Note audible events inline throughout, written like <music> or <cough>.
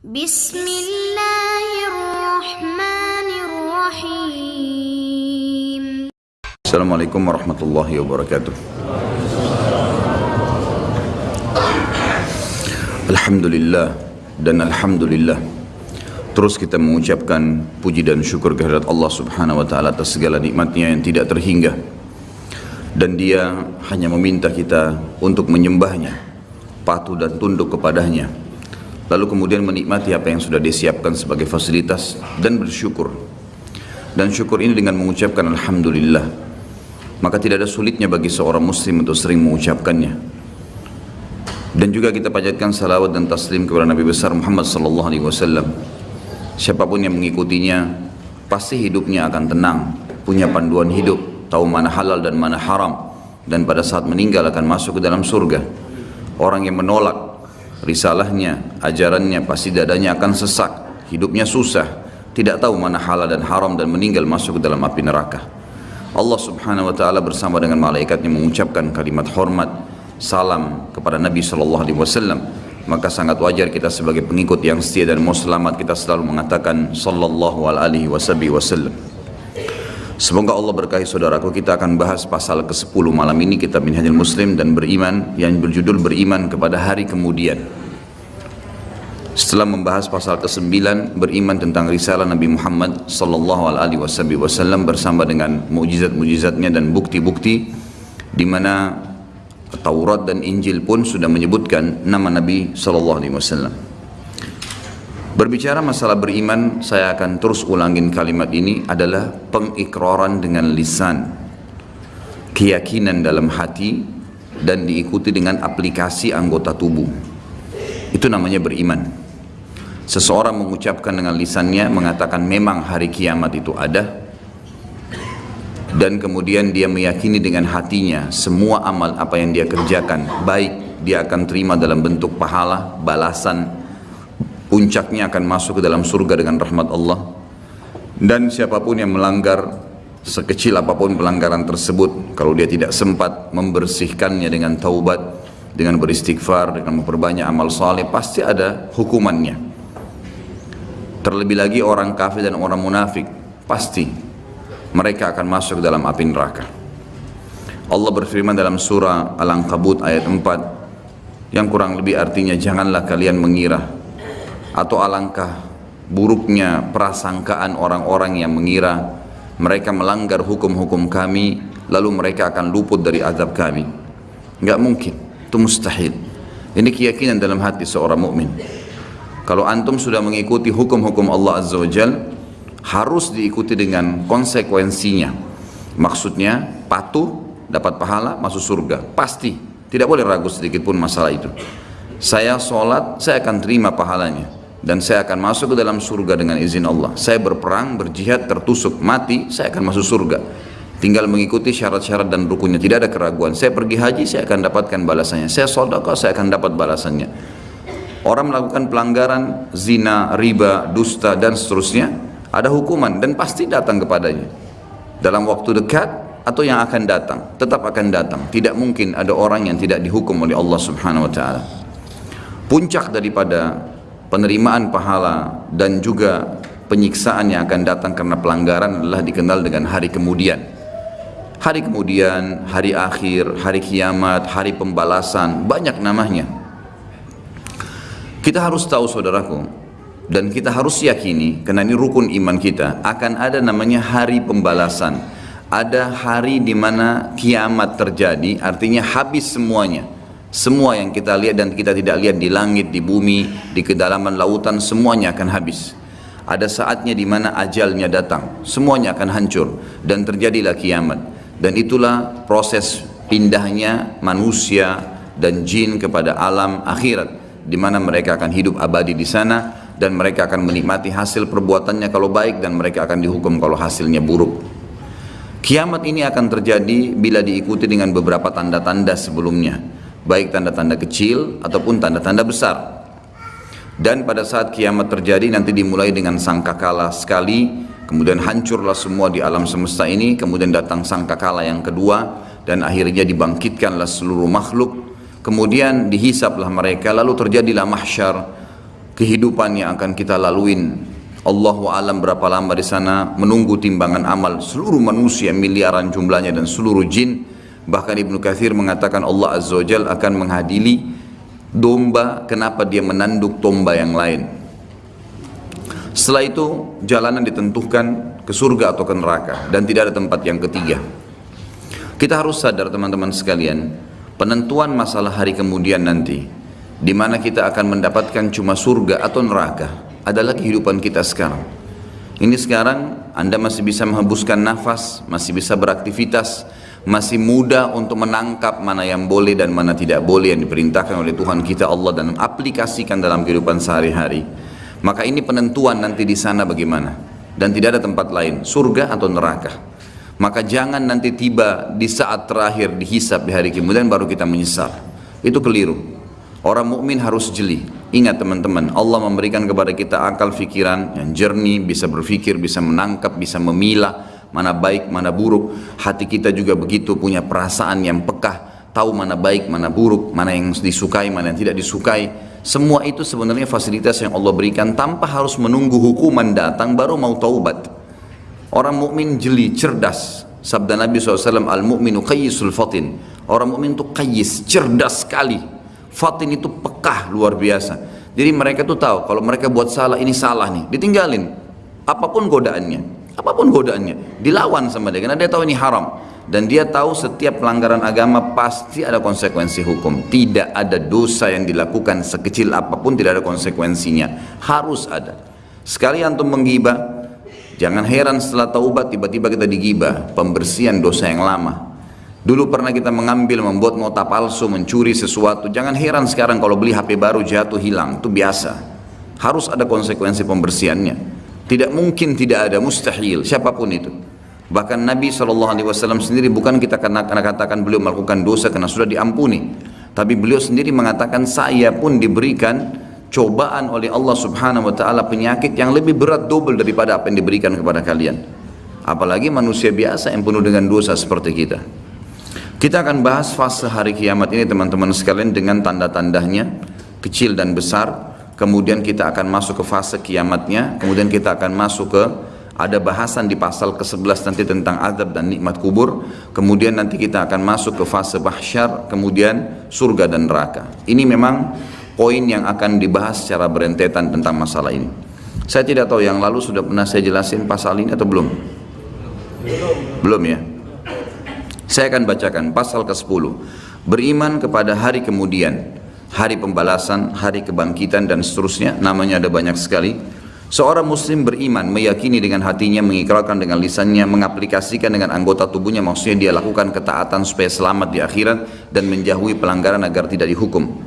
Bismillahirrahmanirrahim. Assalamualaikum warahmatullahi wabarakatuh. Alhamdulillah dan alhamdulillah. Terus kita mengucapkan puji dan syukur kehadirat Allah Subhanahu wa taala atas segala nikmatnya yang tidak terhingga. Dan dia hanya meminta kita untuk menyembahnya, patuh dan tunduk kepadanya Lalu kemudian menikmati apa yang sudah disiapkan sebagai fasilitas dan bersyukur. Dan syukur ini dengan mengucapkan Alhamdulillah. Maka tidak ada sulitnya bagi seorang muslim untuk sering mengucapkannya. Dan juga kita panjatkan salawat dan taslim kepada Nabi besar Muhammad sallallahu alaihi wasallam. Siapa pun yang mengikutinya pasti hidupnya akan tenang punya panduan hidup tahu mana halal dan mana haram dan pada saat meninggal akan masuk ke dalam surga. Orang yang menolak risalahnya ajarannya pasti dadanya akan sesak hidupnya susah tidak tahu mana halal dan haram dan meninggal masuk ke dalam api neraka. Allah subhanahu wa ta'ala bersama dengan malaikatnya mengucapkan kalimat hormat salam kepada Nabi sallallahu alaihi wasallam. Maka sangat wajar kita sebagai pengikut yang setia dan mau selamat kita selalu mengatakan sallallahu alaihi wasallam Semoga Allah berkahi saudaraku kita akan bahas pasal ke-10 malam ini kitab Minhajul Muslim dan beriman yang berjudul beriman kepada hari kemudian setelah membahas pasal ke-9 beriman tentang risalah Nabi Muhammad sallallahu alaihi wasallam bersama dengan mukjizat-mukjizatnya dan bukti-bukti di mana Taurat dan Injil pun sudah menyebutkan nama Nabi sallallahu alaihi wasallam. Berbicara masalah beriman, saya akan terus ulangin kalimat ini adalah pengikraran dengan lisan, keyakinan dalam hati dan diikuti dengan aplikasi anggota tubuh. Itu namanya beriman. Seseorang mengucapkan dengan lisannya mengatakan memang hari kiamat itu ada dan kemudian dia meyakini dengan hatinya semua amal apa yang dia kerjakan baik dia akan terima dalam bentuk pahala, balasan puncaknya akan masuk ke dalam surga dengan rahmat Allah dan siapa pun yang melanggar sekecil apa pun pelanggaran tersebut kalau dia tidak sempat membersihkannya dengan taubat dengan beristighfar dengan memperbanyak amal saleh pasti ada hukumannya Terlebih lagi orang kafir dan orang munafik pasti mereka akan masuk ke dalam api neraka. Allah berfirman dalam surah Al-Ankabut ayat 4 yang kurang lebih artinya janganlah kalian mengira atau alangkah buruknya prasangkaan orang-orang yang mengira mereka melanggar hukum-hukum kami lalu mereka akan luput dari azab kami. Enggak mungkin, itu mustahil. Ini keyakinan dalam hati seorang mukmin. Kalau antum sudah mengikuti hukum-hukum Allah Azza wa Jal, harus diikuti dengan konsekuensinya. Maksudnya patuh, dapat pahala, masuk surga. Pasti. Tidak boleh ragu sedikit pun masalah itu. Saya sholat, saya akan terima pahalanya. Dan saya akan masuk ke dalam surga dengan izin Allah. Saya berperang, berjihad, tertusuk, mati, saya akan masuk surga. Tinggal mengikuti syarat-syarat dan rukunnya. Tidak ada keraguan. Saya pergi haji, saya akan dapatkan balasannya. Saya sodakah, saya akan dapat balasannya orang melakukan pelanggaran zina, riba, dusta dan seterusnya ada hukuman dan pasti datang kepadanya dalam waktu dekat atau yang akan datang tetap akan datang tidak mungkin ada orang yang tidak dihukum oleh Allah subhanahu wa ta'ala puncak daripada penerimaan pahala dan juga penyiksaan yang akan datang karena pelanggaran adalah dikenal dengan hari kemudian hari kemudian, hari akhir, hari kiamat, hari pembalasan banyak namanya kita harus tahu saudaraku dan kita harus yakini karena ini rukun iman kita akan ada namanya hari pembalasan. Ada hari di mana kiamat terjadi, artinya habis semuanya. Semua yang kita lihat dan kita tidak lihat di langit, di bumi, di kedalaman lautan semuanya akan habis. Ada saatnya di mana ajalnya datang, semuanya akan hancur dan terjadilah kiamat. Dan itulah proses pindahnya manusia dan jin kepada alam akhirat di mana mereka akan hidup abadi di sana dan mereka akan menikmati hasil perbuatannya kalau baik dan mereka akan dihukum kalau hasilnya buruk. Kiamat ini akan terjadi bila diikuti dengan beberapa tanda-tanda sebelumnya, baik tanda-tanda kecil ataupun tanda-tanda besar. Dan pada saat kiamat terjadi nanti dimulai dengan sangkakala sekali, kemudian hancurlah semua di alam semesta ini, kemudian datang sangkakala yang kedua dan akhirnya dibangkitkanlah seluruh makhluk Kemudian dihisaplah mereka lalu terjadilah mahsyar. kehidupan yang akan kita laluin. Allahu alam berapa lama di sana menunggu timbangan amal seluruh manusia miliaran jumlahnya dan seluruh jin. Bahkan Ibnu Kathir mengatakan Allah Azza wa Jal akan menghadili domba kenapa dia menanduk domba yang lain. Setelah itu jalanan ditentukan ke surga atau ke neraka dan tidak ada tempat yang ketiga. Kita harus sadar teman-teman sekalian, penentuan masalah hari kemudian nanti di mana kita akan mendapatkan cuma surga atau neraka adalah kehidupan kita sekarang. Ini sekarang Anda masih bisa menghembuskan nafas, masih bisa beraktivitas, masih muda untuk menangkap mana yang boleh dan mana tidak boleh yang diperintahkan oleh Tuhan kita Allah dan aplikasikan dalam kehidupan sehari-hari. Maka ini penentuan nanti di sana bagaimana dan tidak ada tempat lain, surga atau neraka. Maka jangan nanti tiba di saat terakhir dihisap di hari kemudian baru kita menyesal. Itu keliru. Orang mukmin harus jeli. Ingat teman-teman, Allah memberikan kepada kita akal fikiran yang jernih, bisa berpikir, bisa menangkap, bisa memilah mana baik, mana buruk. Hati kita juga begitu punya perasaan yang pekah, tahu mana baik, mana buruk, mana yang disukai, mana yang tidak disukai. Semua itu sebenarnya fasilitas yang Allah berikan tanpa harus menunggu hukuman datang baru mau taubat. Orang mukmin jeli, cerdas. Sabda Nabi SAW, al-mu'minu qayyisul fatin. Orang mukmin itu qayyis, cerdas sekali Fatin itu pekah luar biasa. Jadi mereka tuh tahu kalau mereka buat salah ini salah nih, ditinggalin. Apa pun godaannya, apa pun godaannya, dilawan sama dia karena dia tahu ini haram dan dia tahu setiap pelanggaran agama pasti ada konsekuensi hukum. Tidak ada dosa yang dilakukan sekecil apa pun tidak ada konsekuensinya. Harus ada. Sekali antum menggibah, jangan heran setelah taubat tiba-tiba kita digibah, pembersihan dosa yang lama. Dulu pernah kita mengambil, membuat nota palsu, mencuri sesuatu. Jangan heran sekarang kalau beli HP baru jatuh hilang, itu biasa. Harus ada konsekuensi pembersihannya. Tidak mungkin tidak ada, mustahil, siapa pun itu. Bahkan Nabi SAW sendiri bukan kita karena katakan beliau melakukan dosa karena sudah diampuni. Tapi beliau sendiri mengatakan saya pun diberikan cobaan oleh Allah Subhanahu wa taala penyakit yang lebih berat double daripada apa yang diberikan kepada kalian. Apalagi manusia biasa yang penuh dengan dosa seperti kita. Kita akan bahas fase hari kiamat ini teman-teman sekalian dengan tanda-tandanya kecil dan besar. Kemudian kita akan masuk ke fase kiamatnya. Kemudian kita akan masuk ke ada bahasan di pasal ke-11 nanti tentang azab dan nikmat kubur. Kemudian nanti kita akan masuk ke fase bahsyar, kemudian surga dan neraka. Ini memang poin yang akan dibahas secara berentetan tentang masalah ini. Saya tidak tahu yang lalu sudah pernah saya jelasin pasal ini atau belum? Belum, belum ya? Saya akan bacakan pasal ke-10. Beriman kepada hari kemudian, hari pembalasan, hari kebangkitan dan seterusnya, namanya ada banyak sekali. Seorang muslim beriman, meyakini dengan hatinya, mengikrarkan dengan lisannya, mengaplikasikan dengan anggota tubuhnya, maksudnya dia lakukan ketaatan supaya selamat di akhirat dan menjauhi pelanggaran agar tidak dihukum.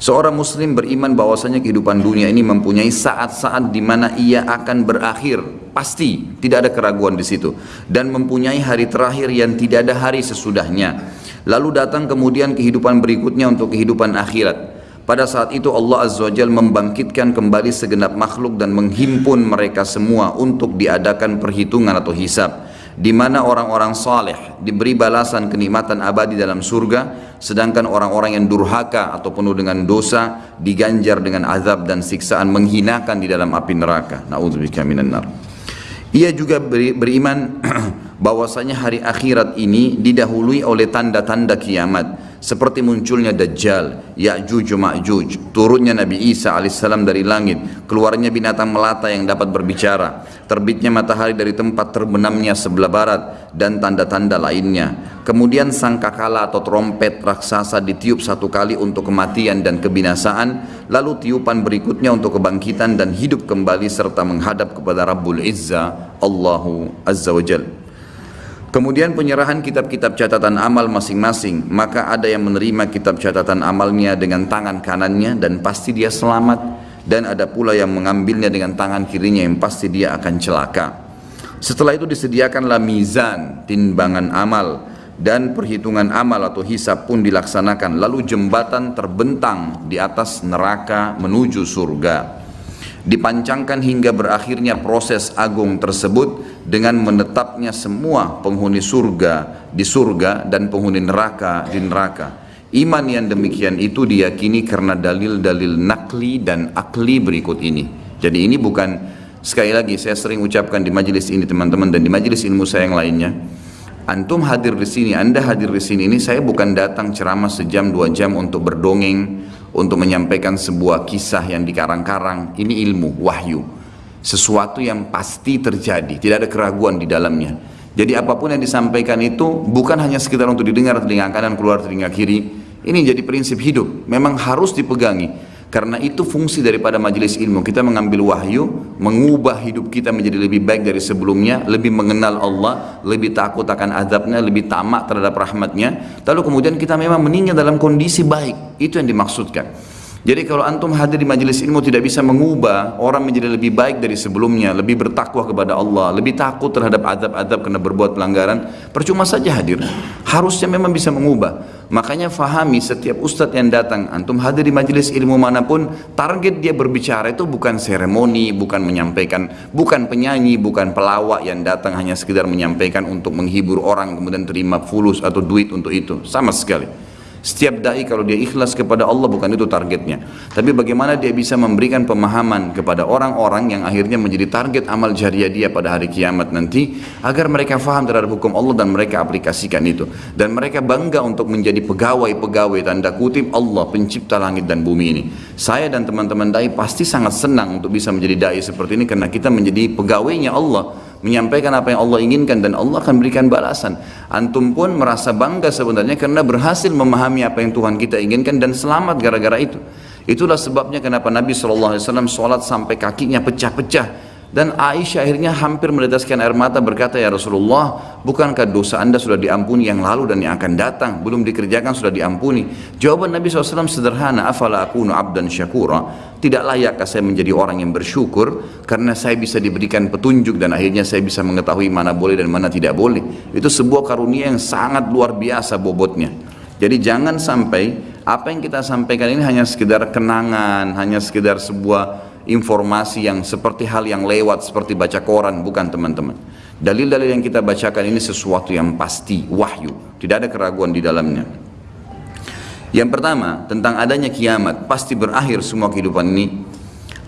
Seorang muslim beriman bahwasanya kehidupan dunia ini mempunyai saat-saat di mana ia akan berakhir, pasti tidak ada keraguan di situ dan mempunyai hari terakhir yang tidak ada hari sesudahnya. Lalu datang kemudian kehidupan berikutnya untuk kehidupan akhirat. Pada saat itu Allah Azza wa membangkitkan kembali segenap makhluk dan menghimpun mereka semua untuk diadakan perhitungan atau hisab. Di mana orang-orang saleh diberi balasan kenikmatan abadi dalam surga sedangkan orang-orang yang durhaka atau penuh dengan dosa diganjar dengan azab dan siksaan menghinakan di dalam api neraka. Naudzubillah minan nar. Ia juga beri, beriman <clears throat> bahwasanya hari akhirat ini didahului oleh tanda-tanda kiamat seperti munculnya Dajjal, Ya'juj Ma'juj, turunnya Nabi Isa alaihissalam dari langit, keluarnya binatang melata yang dapat berbicara, terbitnya matahari dari tempat terbenamnya sebelah barat, dan tanda-tanda lainnya. Kemudian sangkakala atau trompet raksasa ditiup satu kali untuk kematian dan kebinasaan, lalu tiupan berikutnya untuk kebangkitan dan hidup kembali serta menghadap kepada Rabbul Izza, Allahu Azza wa Jalla. Kemudian penyerahan kitab-kitab catatan amal masing-masing, maka ada yang menerima kitab catatan amalnya dengan tangan kanannya dan pasti dia selamat. Dan ada pula yang mengambilnya dengan tangan kirinya yang pasti dia akan celaka. Setelah itu disediakanlah mizan, timbangan amal dan perhitungan amal atau hisab pun dilaksanakan. Lalu jembatan terbentang di atas neraka menuju surga dipancangkan hingga berakhirnya proses agung tersebut dengan menetapnya semua penghuni surga di surga dan penghuni neraka di neraka Iman yang demikian itu diyakini karena dalil-dalil nakli dan akli berikut ini. Jadi ini bukan sekali lagi saya sering ucapkan di majelis ini teman-teman dan di majelis ilmu saya yang lainnya. Antum hadir di sini, Anda hadir di sini ini saya bukan datang ceramah sejam dua jam untuk berdongeng, untuk menyampaikan sebuah kisah yang dikarang-karang. Ini ilmu, wahyu. Sesuatu yang pasti terjadi, tidak ada keraguan di dalamnya. Jadi apa pun yang disampaikan itu bukan hanya sekedar untuk didengar telinga kanan keluar telinga kiri, ini jadi prinsip hidup, memang harus dipegangi. Karena itu fungsi daripada majelis ilmu. Kita mengambil wahyu, mengubah hidup kita menjadi lebih baik dari sebelumnya, lebih mengenal Allah, lebih takut akan azabnya, lebih tamak terhadap rahmatnya. Lalu kemudian kita memang meninggal dalam kondisi baik. Itu yang dimaksudkan. Jadi kalau antum hadir di majelis ilmu tidak bisa mengubah orang menjadi lebih baik dari sebelumnya, lebih bertakwa kepada Allah, lebih takut terhadap adab-adab karena berbuat pelanggaran, percuma saja hadir. Harusnya memang bisa mengubah. Makanya fahami setiap ustadz yang datang, antum hadir di majelis ilmu mana pun, target dia berbicara itu bukan seremoni, bukan menyampaikan, bukan penyanyi, bukan pelawak yang datang hanya sekedar menyampaikan untuk menghibur orang kemudian terima fulus atau duit untuk itu, sama sekali. Setiap dai kalau dia ikhlas kepada Allah bukan itu targetnya. Tapi bagaimana dia bisa memberikan pemahaman kepada orang-orang yang akhirnya menjadi target amal jariah dia pada hari kiamat nanti agar mereka faham terhadap hukum Allah dan mereka aplikasikan itu. Dan mereka bangga untuk menjadi pegawai-pegawai tanda kutip Allah pencipta langit dan bumi ini. Saya dan teman-teman dai pasti sangat senang untuk bisa menjadi dai seperti ini karena kita menjadi pegawainya Allah menyampaikan apa yang Allah inginkan dan Allah akan berikan balasan. Antum pun merasa bangga sebenarnya karena berhasil memahami apa yang Tuhan kita inginkan dan selamat gara-gara itu. Itulah sebabnya kenapa Nabi SAW sholat sampai kakinya pecah-pecah dan Aisyah akhirnya hampir meneteskan air mata berkata, Ya Rasulullah, bukankah dosa anda sudah diampuni yang lalu dan yang akan datang? Belum dikerjakan sudah diampuni. Jawaban Nabi SAW sederhana, Afala akunu abdan syakura. Tidak layakkah saya menjadi orang yang bersyukur karena saya bisa diberikan petunjuk dan akhirnya saya bisa mengetahui mana boleh dan mana tidak boleh. Itu sebuah karunia yang sangat luar biasa bobotnya. Jadi jangan sampai apa yang kita sampaikan ini hanya sekedar kenangan, hanya sekedar sebuah informasi yang seperti hal yang lewat seperti baca koran bukan teman-teman. Dalil-dalil yang kita bacakan ini sesuatu yang pasti wahyu. Tidak ada keraguan di dalamnya. Yang pertama tentang adanya kiamat pasti berakhir semua kehidupan ini.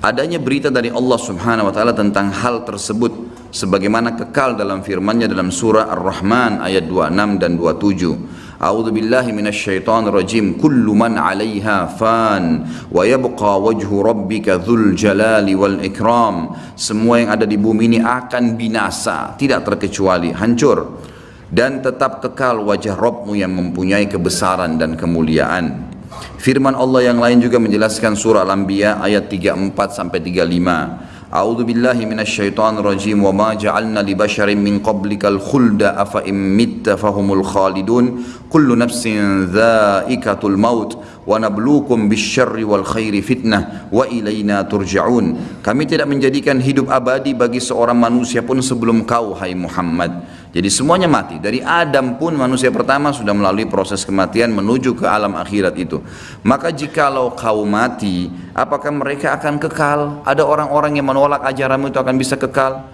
Adanya berita dari Allah subhanahu wa ta'ala tentang hal tersebut sebagaimana kekal dalam firmannya dalam surah Ar-Rahman ayat 26 dan 27 أعوذ بالله من الشيطان الرجيم كل من عليها فان ويبقى وجه ربك ذو الجلال والإكرام semua yang ada di bumi ini akan binasa tidak terkecuali hancur dan tetap kekal wajah Rabbmu yang mempunyai kebesaran dan kemuliaan firman Allah yang lain juga menjelaskan surah Al-Anbiya ayat 34 sampai 35 أعوذ بالله من الشيطان الرجيم وما جعلنا لبشر من قبلك الخلد أفإن مت فهم الخالدون. كل نفس ذائقة الموت. wa nabluukum bisyarri wal khairi fitnah wa turja'un. Kami tidak menjadikan hidup abadi bagi seorang manusia pun sebelum kau hai Muhammad. Jadi semuanya mati. Dari Adam pun manusia pertama sudah melalui proses kematian menuju ke alam akhirat itu. Maka jikalau kau mati apakah mereka akan kekal? Ada orang-orang yang menolak ajaranmu itu akan bisa kekal?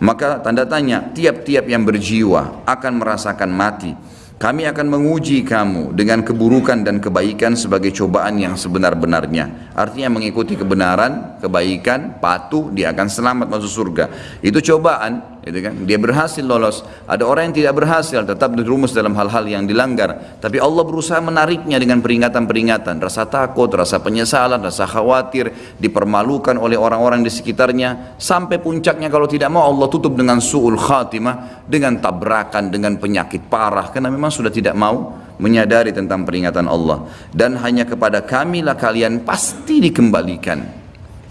Maka tanda tanya tiap-tiap yang berjiwa akan merasakan mati. Kami akan menguji kamu dengan keburukan dan kebaikan sebagai cobaan yang sebenar-benarnya. Artinya mengikuti kebenaran, kebaikan, patuh, dia akan selamat masuk surga. Itu cobaan, gitu kan? Dia berhasil lolos. Ada orang yang tidak berhasil, tetap dirumus dalam hal-hal yang dilanggar. Tapi Allah berusaha menariknya dengan peringatan-peringatan, rasa takut, rasa penyesalan, rasa khawatir, dipermalukan oleh orang-orang di sekitarnya, sampai puncaknya kalau tidak mau Allah tutup dengan suul khatimah, dengan tabrakan, dengan penyakit parah, karena memang sudah tidak mau menyadari tentang peringatan Allah. Dan hanya kepada kamilah kalian pasti dikembalikan.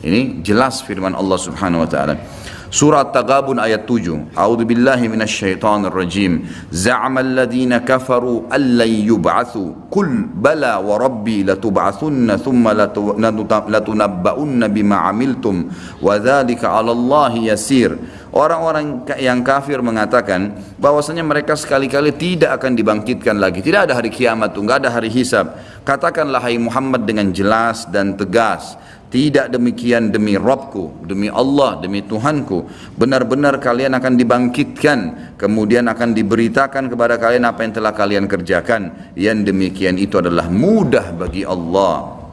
Ini jelas firman Allah Subhanahu wa taala. Surah Taghabun ayat 7. A'udzu billahi minasyaitonir rajim. Za'ama alladhina kafaru allan yub'atsu. Qul bala wa rabbi latub'atsunna thumma latunabba'unna bima 'amiltum wa dzalika 'ala Allah yasir. Orang-orang yang kafir mengatakan bahwasanya mereka sekali-kali tidak akan dibangkitkan lagi. Tidak ada hari kiamat, enggak ada hari hisab. Katakanlah hai Muhammad dengan jelas dan tegas tidak demikian demi Rabbku, demi Allah, demi Tuhanku. Benar-benar kalian akan dibangkitkan, kemudian akan diberitakan kepada kalian apa yang telah kalian kerjakan. Yang demikian itu adalah mudah bagi Allah.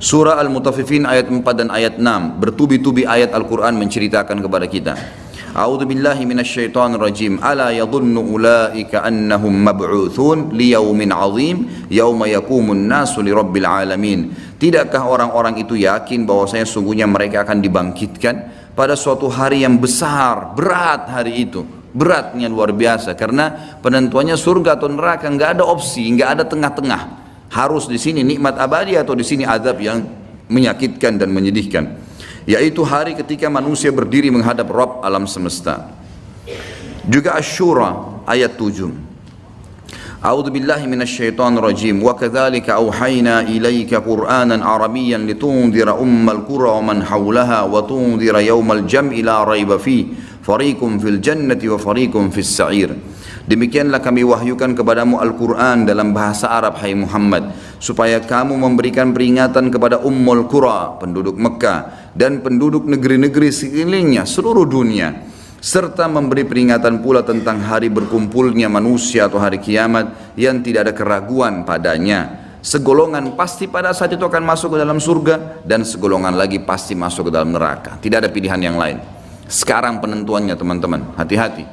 Surah Al-Mutaffifin ayat 4 dan ayat 6 bertubi-tubi ayat Al-Quran menceritakan kepada kita. A'udzu billahi minasyaitonir rajim. Ala yadhunnu ulaika annahum mab'utsun liyaumin 'adzim yauma yaqumun nasu lirabbil alamin. Tidakkah orang-orang itu yakin bahwasanya sungguhnya mereka akan dibangkitkan pada suatu hari yang besar, berat hari itu. Beratnya luar biasa karena penentuannya surga atau neraka nggak ada opsi, nggak ada tengah-tengah harus di sini nikmat abadi atau di sini azab yang menyakitkan dan menyedihkan yaitu hari ketika manusia berdiri menghadap Rabb alam semesta juga Asyura ayat 7 أعوذ بالله من الشيطان الرجيم وكذلك أوحينا إليك قرآنا عربيا لتنذر أم القرى ومن حولها وتنذر يوم الجمع لا ريب فيه فريق في الجنة وفريق في السعير Demikianlah kami wahyukan kepadamu Al-Quran dalam bahasa Arab hai Muhammad supaya kamu memberikan peringatan kepada Ummul Qura penduduk Mekah dan penduduk negeri-negeri sekelilingnya seluruh dunia serta memberi peringatan pula tentang hari berkumpulnya manusia atau hari kiamat yang tidak ada keraguan padanya. Segolongan pasti pada saat itu akan masuk ke dalam surga dan segolongan lagi pasti masuk ke dalam neraka. Tidak ada pilihan yang lain. Sekarang penentuannya teman-teman. Hati-hati.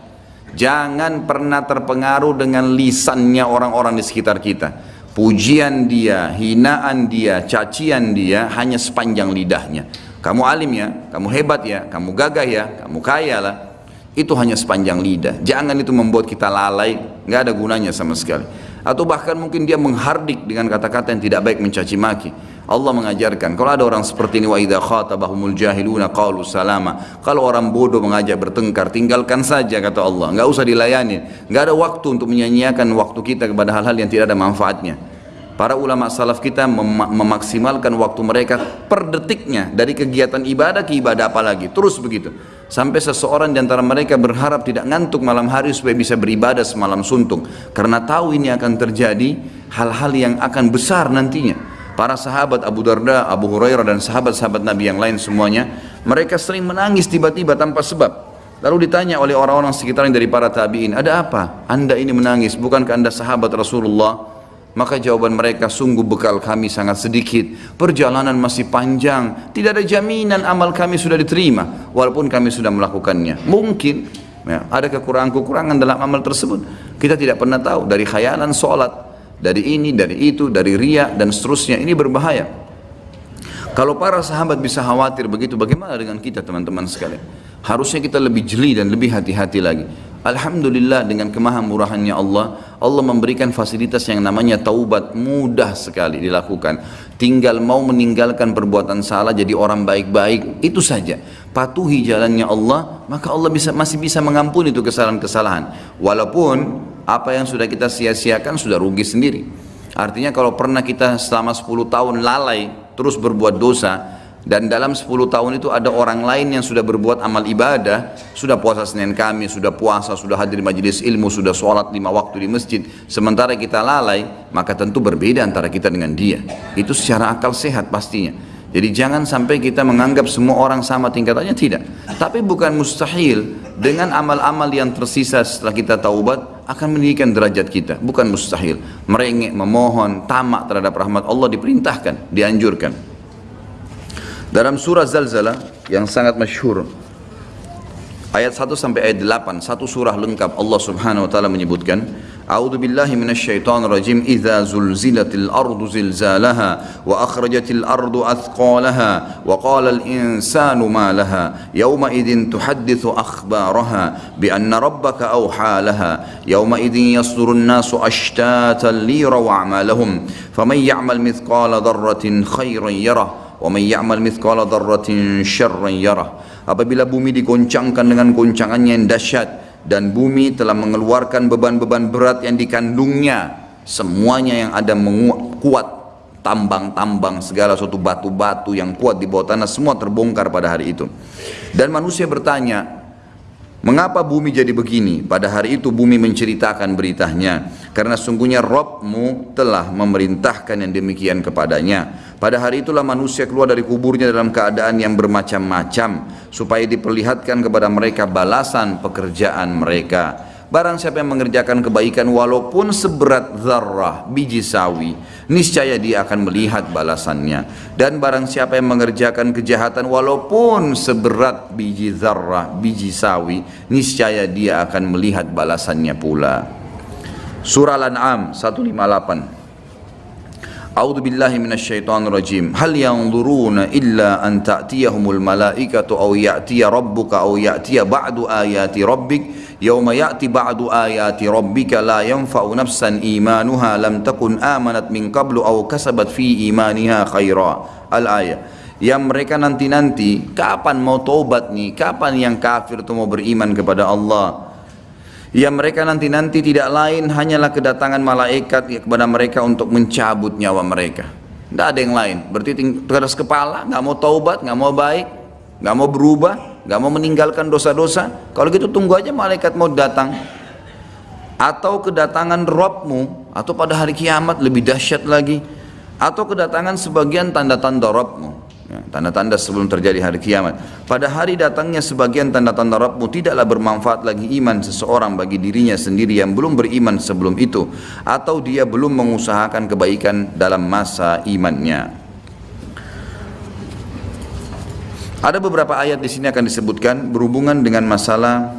Jangan pernah terpengaruh dengan lisannya orang-orang di sekitar kita. Pujian dia, hinaan dia, cacian dia hanya sepanjang lidahnya. Kamu alim ya, kamu hebat ya, kamu gagah ya, kamu kaya lah. Itu hanya sepanjang lidah. Jangan itu membuat kita lalai, nggak ada gunanya sama sekali. Atau bahkan mungkin dia menghardik dengan kata-kata yang tidak baik mencaci maki. Allah mengajarkan kalau ada orang seperti ini wa idza khatabahumul jahiluna qalu salama. Kalau orang bodoh mengajak bertengkar tinggalkan saja kata Allah. Enggak usah dilayani. Enggak ada waktu untuk menyanyiakan waktu kita kepada hal-hal yang tidak ada manfaatnya para ulama salaf kita mem memaksimalkan waktu mereka per detiknya dari kegiatan ibadah ke ibadah apalagi terus begitu sampai seseorang di antara mereka berharap tidak ngantuk malam hari supaya bisa beribadah semalam suntuk karena tahu ini akan terjadi hal-hal yang akan besar nantinya para sahabat Abu Darda, Abu Hurairah dan sahabat-sahabat Nabi yang lain semuanya, mereka sering menangis tiba-tiba tanpa sebab. Lalu ditanya oleh orang-orang sekitarnya dari para tabi'in, ada apa? Anda ini menangis, bukankah anda sahabat Rasulullah? Maka jawaban mereka, sungguh bekal kami sangat sedikit, perjalanan masih panjang, tidak ada jaminan amal kami sudah diterima, walaupun kami sudah melakukannya. Mungkin ya, ada kekurangan-kekurangan dalam amal tersebut. Kita tidak pernah tahu dari khayalan sholat, dari ini, dari itu, dari ria dan seterusnya. Ini berbahaya. Kalau para sahabat bisa khawatir begitu, bagaimana dengan kita teman-teman sekalian? Harusnya kita lebih jeli dan lebih hati-hati lagi. Alhamdulillah dengan kemahamurahannya Allah, Allah memberikan fasilitas yang namanya taubat mudah sekali dilakukan. Tinggal mau meninggalkan perbuatan salah jadi orang baik-baik, itu saja. Patuhi jalannya Allah, maka Allah bisa masih bisa mengampuni itu kesalahan-kesalahan. Walaupun apa yang sudah kita sia-siakan sudah rugi sendiri artinya kalau pernah kita selama 10 tahun lalai terus berbuat dosa dan dalam 10 tahun itu ada orang lain yang sudah berbuat amal ibadah sudah puasa Senin Kamis, sudah puasa, sudah hadir majelis ilmu, sudah sholat lima waktu di masjid sementara kita lalai maka tentu berbeda antara kita dengan dia itu secara akal sehat pastinya jadi jangan sampai kita menganggap semua orang sama tingkatannya tidak. Tapi bukan mustahil dengan amal-amal yang tersisa setelah kita taubat akan meninggikan derajat kita. Bukan mustahil. Merengek, memohon, tamak terhadap rahmat Allah diperintahkan, dianjurkan. Dalam surah Zalzalah yang sangat masyhur ayat 1 sampai ayat 8 satu surah lengkap Allah Subhanahu wa taala menyebutkan أعوذ بالله من الشيطان الرجيم إذا زلزلت الأرض زلزالها وأخرجت الأرض أثقالها وقال الإنسان ما لها يومئذ تحدث أخبارها بأن ربك أوحى لها يومئذ يصدر الناس أشتاتا ليروا أعمالهم فمن يعمل مثقال ذرة خيرا apabila bumi digoncangkan dengan goncangannya yang dahsyat dan bumi telah mengeluarkan beban-beban berat yang dikandungnya semuanya yang ada kuat tambang-tambang segala suatu batu-batu yang kuat di bawah tanah semua terbongkar pada hari itu. Dan manusia bertanya Mengapa bumi jadi begini? Pada hari itu bumi menceritakan beritanya. Karena sungguhnya Robmu telah memerintahkan yang demikian kepadanya. Pada hari itulah manusia keluar dari kuburnya dalam keadaan yang bermacam-macam. Supaya diperlihatkan kepada mereka balasan pekerjaan mereka. Barang siapa yang mengerjakan kebaikan walaupun seberat zarrah biji sawi, niscaya dia akan melihat balasannya. Dan barang siapa yang mengerjakan kejahatan walaupun seberat biji zarrah biji sawi, niscaya dia akan melihat balasannya pula. Surah Al-An'am 158 A'udzu billahi minasyaitonir rajim. Hal yanzuruna illa an ta'tiyahumul malaikatu aw ya'tiya rabbuka aw ya'tiya ba'du ayati rabbik yauma ya'ti ba'du ayati rabbika la yanfa'u nafsan imanuha lam takun amanat min qablu aw kasabat fi imaniha khaira. Al ayat yang mereka nanti-nanti kapan mau taubat nih kapan yang kafir itu mau beriman kepada Allah yang mereka nanti-nanti tidak lain hanyalah kedatangan malaikat kepada mereka untuk mencabut nyawa mereka tidak ada yang lain berarti keras kepala nggak mau taubat nggak mau baik nggak mau berubah nggak mau meninggalkan dosa-dosa, kalau gitu tunggu aja malaikat mau datang. Atau kedatangan Robmu, atau pada hari kiamat lebih dahsyat lagi, atau kedatangan sebagian tanda-tanda Robmu. Ya, tanda-tanda sebelum terjadi hari kiamat. Pada hari datangnya sebagian tanda-tanda Rabbmu tidaklah bermanfaat lagi iman seseorang bagi dirinya sendiri yang belum beriman sebelum itu. Atau dia belum mengusahakan kebaikan dalam masa imannya. Ada beberapa ayat di sini akan disebutkan berhubungan dengan masalah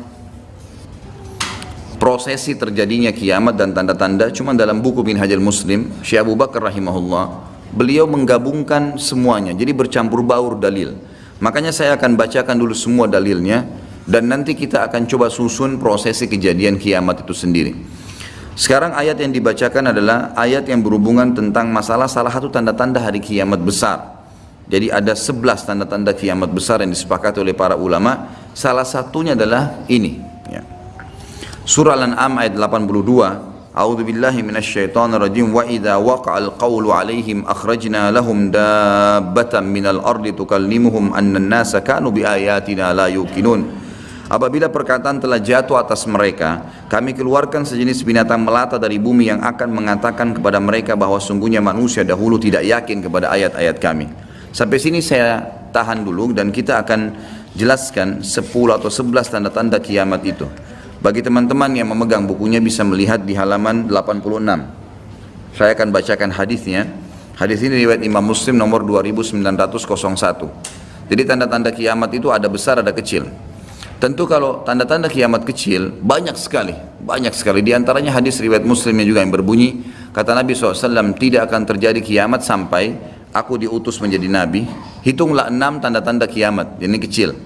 prosesi terjadinya kiamat dan tanda-tanda cuma dalam buku Minhajul Muslim Syekh Abu Bakar rahimahullah beliau menggabungkan semuanya jadi bercampur baur dalil makanya saya akan bacakan dulu semua dalilnya dan nanti kita akan coba susun prosesi kejadian kiamat itu sendiri sekarang ayat yang dibacakan adalah ayat yang berhubungan tentang masalah salah satu tanda-tanda hari kiamat besar jadi ada 11 tanda-tanda kiamat besar yang disepakati oleh para ulama. Salah satunya adalah ini. Ya. Surah Al-An'am ayat 82. A'udzu billahi minasyaitonir rajim wa idza waqa'al qawlu 'alaihim akhrajna lahum dabbatan minal ardi tukallimuhum anna an-nasa kanu biayatina la yuqinun. Apabila perkataan telah jatuh atas mereka, kami keluarkan sejenis binatang melata dari bumi yang akan mengatakan kepada mereka bahwa sungguhnya manusia dahulu tidak yakin kepada ayat-ayat kami. Sampai sini saya tahan dulu dan kita akan jelaskan 10 atau 11 tanda-tanda kiamat itu. Bagi teman-teman yang memegang bukunya bisa melihat di halaman 86. Saya akan bacakan hadisnya. Hadis ini riwayat Imam Muslim nomor 2901. Jadi tanda-tanda kiamat itu ada besar ada kecil. Tentu kalau tanda-tanda kiamat kecil banyak sekali, banyak sekali. Di antaranya hadis riwayat Muslimnya juga yang berbunyi kata Nabi SAW tidak akan terjadi kiamat sampai aku diutus menjadi nabi, hitunglah enam tanda-tanda kiamat, ini kecil.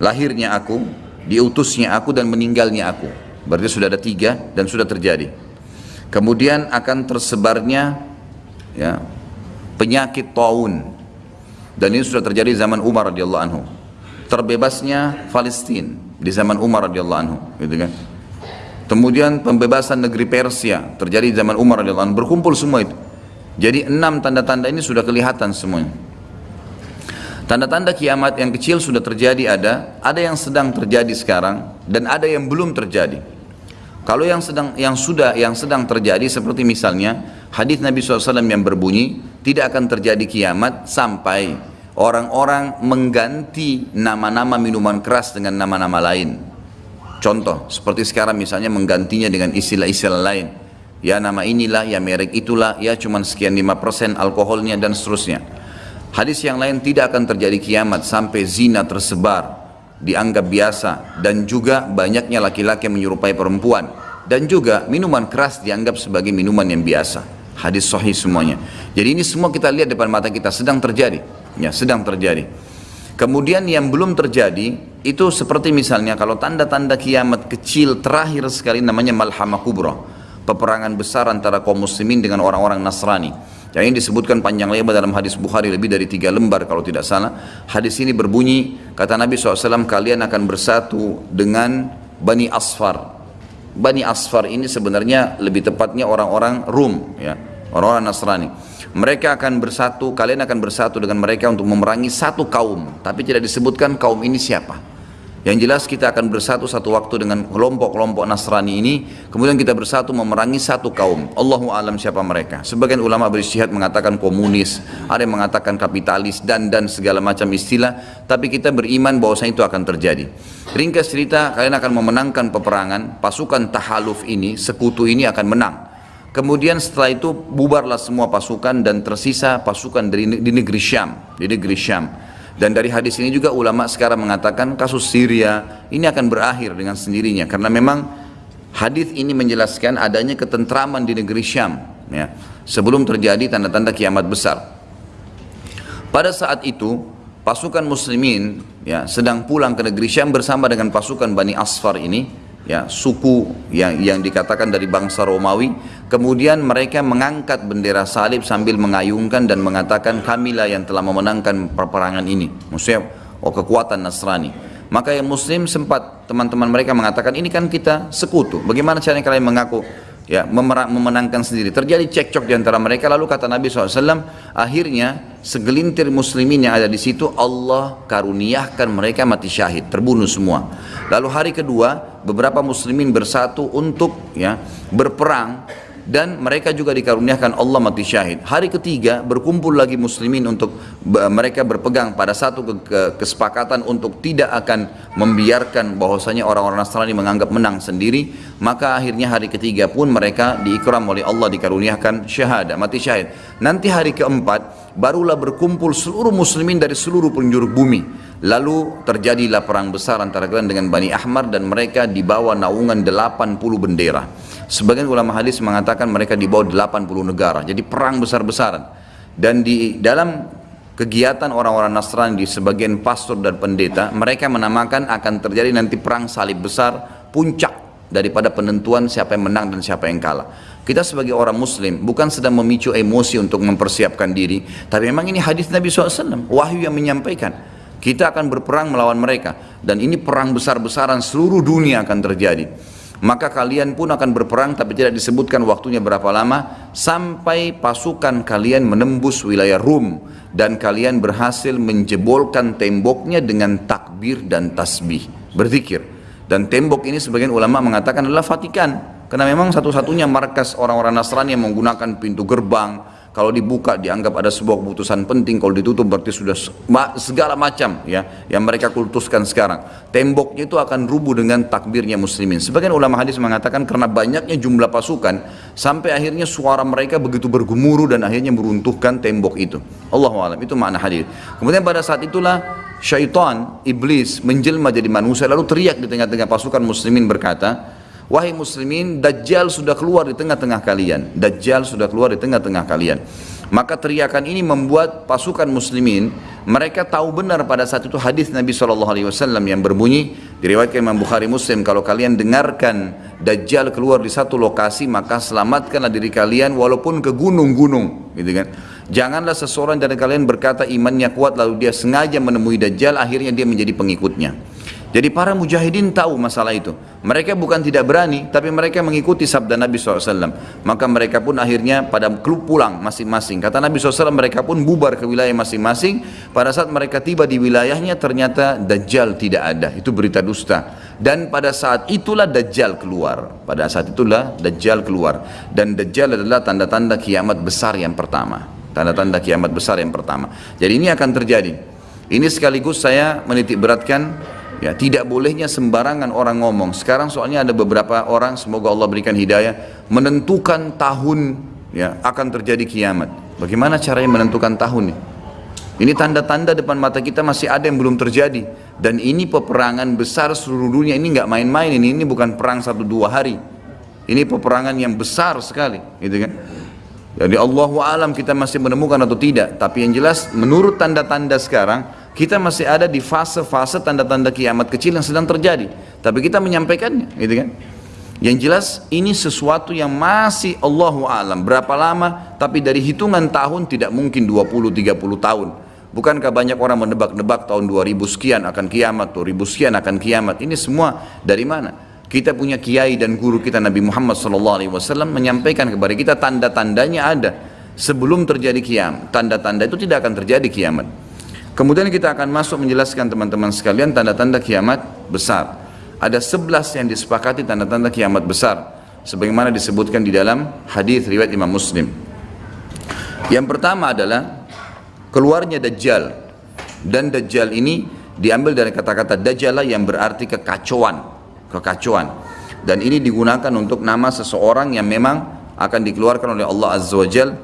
Lahirnya aku, diutusnya aku dan meninggalnya aku. Berarti sudah ada tiga dan sudah terjadi. Kemudian akan tersebarnya ya, penyakit taun dan ini sudah terjadi zaman Umar radhiyallahu anhu. Terbebasnya Palestina di zaman Umar radhiyallahu anhu, gitu kan. Kemudian pembebasan negeri Persia terjadi di zaman Umar radhiyallahu anhu. Berkumpul semua itu. Jadi enam tanda-tanda ini sudah kelihatan semuanya. Tanda-tanda kiamat yang kecil sudah terjadi ada, ada yang sedang terjadi sekarang dan ada yang belum terjadi. Kalau yang sedang yang sudah yang sedang terjadi seperti misalnya hadis Nabi SAW yang berbunyi tidak akan terjadi kiamat sampai orang-orang mengganti nama-nama minuman keras dengan nama-nama lain. Contoh seperti sekarang misalnya menggantinya dengan istilah-istilah lain ya nama inilah, ya merek itulah, ya cuma sekian 5% alkoholnya dan seterusnya. Hadis yang lain tidak akan terjadi kiamat sampai zina tersebar, dianggap biasa dan juga banyaknya laki-laki menyerupai perempuan dan juga minuman keras dianggap sebagai minuman yang biasa. Hadis sahih semuanya. Jadi ini semua kita lihat depan mata kita sedang terjadi, ya sedang terjadi. Kemudian yang belum terjadi itu seperti misalnya kalau tanda-tanda kiamat kecil terakhir sekali namanya malhamah kubra peperangan besar antara kaum muslimin dengan orang-orang Nasrani. Yang ini disebutkan panjang lebar dalam hadis Bukhari lebih dari tiga lembar kalau tidak salah. Hadis ini berbunyi, kata Nabi SAW, kalian akan bersatu dengan Bani Asfar. Bani Asfar ini sebenarnya lebih tepatnya orang-orang Rum, ya, orang-orang Nasrani. Mereka akan bersatu, kalian akan bersatu dengan mereka untuk memerangi satu kaum, tapi tidak disebutkan kaum ini siapa. Yang jelas kita akan bersatu satu waktu dengan kelompok-kelompok Nasrani ini, kemudian kita bersatu memerangi satu kaum. Allahu alam siapa mereka. Sebagian ulama beristihad mengatakan komunis, ada yang mengatakan kapitalis dan dan segala macam istilah, tapi kita beriman bahwasanya itu akan terjadi. Ringkas cerita, kalian akan memenangkan peperangan, pasukan tahaluf ini, sekutu ini akan menang. Kemudian setelah itu bubarlah semua pasukan dan tersisa pasukan dari di negeri Syam, di negeri Syam. Dan dari hadis ini juga ulama sekarang mengatakan kasus Syria ini akan berakhir dengan sendirinya karena memang hadis ini menjelaskan adanya ketentraman di negeri Syam ya, sebelum terjadi tanda-tanda kiamat besar. Pada saat itu pasukan muslimin ya sedang pulang ke negeri Syam bersama dengan pasukan Bani Asfar ini ya suku yang yang dikatakan dari bangsa Romawi kemudian mereka mengangkat bendera salib sambil mengayungkan dan mengatakan kamilah yang telah memenangkan peperangan ini. Maksudnya oh kekuatan Nasrani. Maka yang muslim sempat teman-teman mereka mengatakan ini kan kita sekutu. Bagaimana caranya kalian mengaku ya memenangkan sendiri? Terjadi cekcok di antara mereka. Lalu kata Nabi SAW akhirnya segelintir muslimin yang ada di situ Allah karuniakan mereka mati syahid terbunuh semua. Lalu hari kedua beberapa muslimin bersatu untuk ya berperang dan mereka juga dikaruniakan Allah mati syahid. Hari ketiga berkumpul lagi muslimin untuk mereka berpegang pada satu ke, ke, kesepakatan untuk tidak akan membiarkan bahwasanya orang-orang Nasrani menganggap menang sendiri, maka akhirnya hari ketiga pun mereka diikram oleh Allah dikaruniakan syahadah, mati syahid. Nanti hari keempat barulah berkumpul seluruh muslimin dari seluruh penjuru bumi. Lalu terjadilah perang besar antara kalian dengan Bani Ahmar dan mereka dibawa naungan 80 bendera. Sebagian ulama hadis mengatakan mereka dibawa 80 negara. Jadi perang besar-besaran. Dan di dalam kegiatan orang-orang Nasrani di sebagian pastor dan pendeta, mereka menamakan akan terjadi nanti perang salib besar, puncak daripada penentuan siapa yang menang dan siapa yang kalah. Kita sebagai orang muslim bukan sedang memicu emosi untuk mempersiapkan diri, tapi memang ini hadis Nabi SAW, wahyu yang menyampaikan. Kita akan berperang melawan mereka dan ini perang besar-besaran seluruh dunia akan terjadi. Maka kalian pun akan berperang tapi tidak disebutkan waktunya berapa lama sampai pasukan kalian menembus wilayah Rum dan kalian berhasil menjebolkan temboknya dengan takbir dan tasbih. Berzikir dan tembok ini sebagian ulama mengatakan adalah Vatikan. Karena memang satu-satunya markas orang-orang Nasrani yang menggunakan pintu gerbang kalau dibuka dianggap ada sebuah keputusan penting kalau ditutup berarti sudah segala macam ya yang mereka kultuskan sekarang. Temboknya itu akan rubuh dengan takbirnya muslimin. Sebagian ulama hadis mengatakan karena banyaknya jumlah pasukan sampai akhirnya suara mereka begitu bergemuruh dan akhirnya meruntuhkan tembok itu. Allah alam. Itu makna hadis. Kemudian pada saat itulah syaitan iblis menjelma jadi manusia lalu teriak di tengah-tengah pasukan muslimin berkata Wahai muslimin, Dajjal sudah keluar di tengah-tengah kalian. Dajjal sudah keluar di tengah-tengah kalian. Maka teriakan ini membuat pasukan muslimin mereka tahu benar pada saat itu hadis Nabi SAW yang berbunyi diriwayatkan Imam Bukhari Muslim kalau kalian dengarkan Dajjal keluar di satu lokasi maka selamatkanlah diri kalian walaupun ke gunung-gunung gitu kan janganlah seseorang dari kalian berkata imannya kuat lalu dia sengaja menemui Dajjal akhirnya dia menjadi pengikutnya jadi para mujahidin tahu masalah itu. Mereka bukan tidak berani, tapi mereka mengikuti sabda Nabi SAW. Maka mereka pun akhirnya pada klub pulang masing-masing. Kata Nabi SAW mereka pun bubar ke wilayah masing-masing. Pada saat mereka tiba di wilayahnya ternyata Dajjal tidak ada. Itu berita dusta. Dan pada saat itulah Dajjal keluar. Pada saat itulah Dajjal keluar. Dan Dajjal adalah tanda-tanda kiamat besar yang pertama. Tanda-tanda kiamat besar yang pertama. Jadi ini akan terjadi. Ini sekaligus saya menitik beratkan Ya, tidak bolehnya sembarangan orang ngomong. Sekarang soalnya ada beberapa orang, semoga Allah berikan hidayah, menentukan tahun ya akan terjadi kiamat. Bagaimana caranya menentukan tahun ini? Ini tanda-tanda depan mata kita masih ada yang belum terjadi. Dan ini peperangan besar seluruh dunia. Ini nggak main-main ini. Ini bukan perang satu dua hari. Ini peperangan yang besar sekali, gitu kan? Jadi Allahu alam kita masih menemukan atau tidak. Tapi yang jelas menurut tanda-tanda sekarang kita masih ada di fase-fase tanda-tanda kiamat kecil yang sedang terjadi. Tapi kita menyampaikannya, gitu kan? Yang jelas ini sesuatu yang masih Allahu alam. Berapa lama? Tapi dari hitungan tahun tidak mungkin 20-30 tahun. Bukankah banyak orang menebak-nebak tahun 2000 sekian akan kiamat, 2000 sekian akan kiamat. Ini semua dari mana? Kita punya kiai dan guru kita Nabi Muhammad SAW menyampaikan kepada kita tanda-tandanya ada sebelum terjadi kiamat. Tanda-tanda itu tidak akan terjadi kiamat. Kemudian kita akan masuk menjelaskan teman-teman sekalian tanda-tanda kiamat besar. Ada 11 yang disepakati tanda-tanda kiamat besar sebagaimana disebutkan di dalam hadis riwayat Imam Muslim. Yang pertama adalah keluarnya dajjal. Dan dajjal ini diambil dari kata-kata dajjal yang berarti kekacauan, kekacauan. Dan ini digunakan untuk nama seseorang yang memang akan dikeluarkan oleh Allah Azza wa Jalla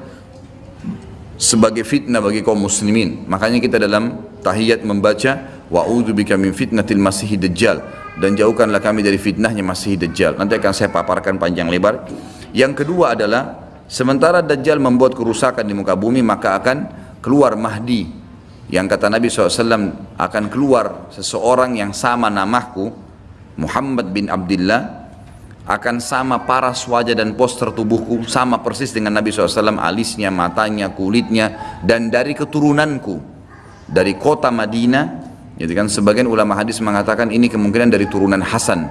sebagai fitnah bagi kaum muslimin. Makanya kita dalam tahiyat membaca wa'udzubika min fitnatil masih dajjal dan jauhkanlah kami dari fitnahnya masih dajjal. Nanti akan saya paparkan panjang lebar. Yang kedua adalah sementara dajjal membuat kerusakan di muka bumi maka akan keluar Mahdi yang kata Nabi SAW akan keluar seseorang yang sama namaku Muhammad bin Abdullah akan sama paras wajah dan poster tubuhku sama persis dengan Nabi SAW alisnya, matanya, kulitnya dan dari keturunanku dari kota Madinah jadi kan? Sebagian ulama hadis mengatakan ini kemungkinan dari turunan Hasan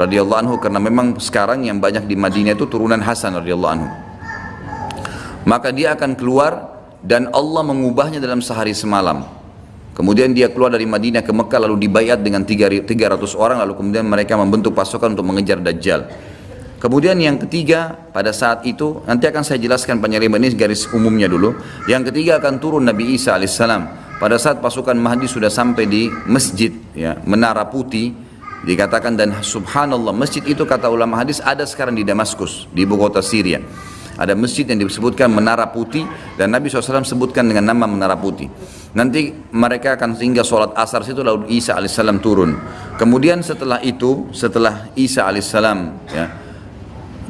radhiyallahu anhu karena memang sekarang yang banyak di Madinah itu turunan Hasan radhiyallahu anhu. Maka dia akan keluar dan Allah mengubahnya dalam sehari semalam Kemudian dia keluar dari Madinah ke Mekah lalu dibayat dengan 300 orang lalu kemudian mereka membentuk pasukan untuk mengejar Dajjal. Kemudian yang ketiga pada saat itu nanti akan saya jelaskan penyelidikan ini garis umumnya dulu. Yang ketiga akan turun Nabi Isa alaihissalam. Pada saat pasukan Mahdi sudah sampai di masjid ya, Menara Putih dikatakan dan subhanallah masjid itu kata ulama hadis ada sekarang di Damaskus di ibu kota Syria. Ada masjid yang disebutkan Menara Putih dan Nabi SAW sebutkan dengan nama Menara Putih. Nanti mereka akan tinggal sholat asar situ lalu Isa alaihissalam turun. Kemudian setelah itu, setelah Isa alaihissalam ya,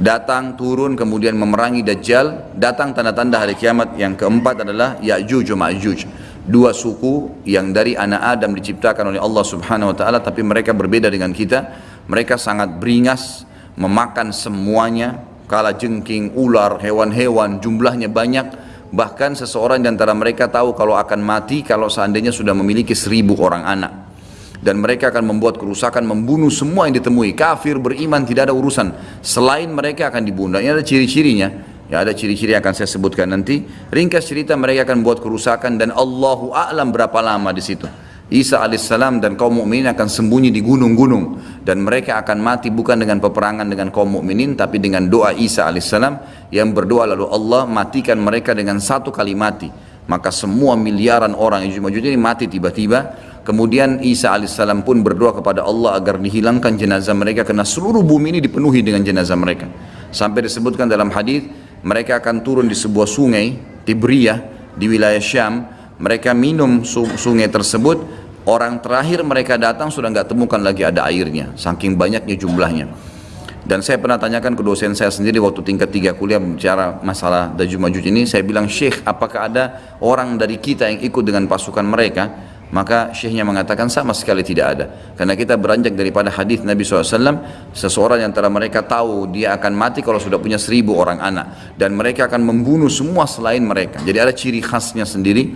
datang turun kemudian memerangi Dajjal, datang tanda-tanda hari kiamat yang keempat adalah Ya'juj Ma'juj. Dua suku yang dari anak Adam diciptakan oleh Allah Subhanahu wa taala tapi mereka berbeda dengan kita. Mereka sangat beringas, memakan semuanya, kala jengking, ular, hewan-hewan, jumlahnya banyak Bahkan seseorang di antara mereka tahu kalau akan mati kalau seandainya sudah memiliki seribu orang anak. Dan mereka akan membuat kerusakan, membunuh semua yang ditemui. Kafir, beriman, tidak ada urusan. Selain mereka akan dibunuh. Ini ada ciri-cirinya. Ya ada ciri-ciri yang akan saya sebutkan nanti. Ringkas cerita mereka akan buat kerusakan dan Allahu a'lam berapa lama di situ. Isa alaihissalam dan kaum mukminin akan sembunyi di gunung-gunung. Dan mereka akan mati bukan dengan peperangan dengan kaum mukminin tapi dengan doa Isa alaihissalam yang berdoa lalu Allah matikan mereka dengan satu kali mati. Maka semua miliaran orang yang Yajud ini mati tiba-tiba. Kemudian Isa alaihissalam pun berdoa kepada Allah agar dihilangkan jenazah mereka karena seluruh bumi ini dipenuhi dengan jenazah mereka. Sampai disebutkan dalam hadis mereka akan turun di sebuah sungai Tibriyah di wilayah Syam. Mereka minum sungai tersebut Orang terakhir mereka datang sudah nggak temukan lagi ada airnya, saking banyaknya jumlahnya. Dan saya pernah tanyakan ke dosen saya sendiri waktu tingkat tiga kuliah bicara masalah Daju Majuj ini, saya bilang Syekh apakah ada orang dari kita yang ikut dengan pasukan mereka? Maka syekhnya mengatakan sama sekali tidak ada. Karena kita beranjak daripada hadis Nabi SAW, seseorang yang antara mereka tahu dia akan mati kalau sudah punya seribu orang anak. Dan mereka akan membunuh semua selain mereka. Jadi ada ciri khasnya sendiri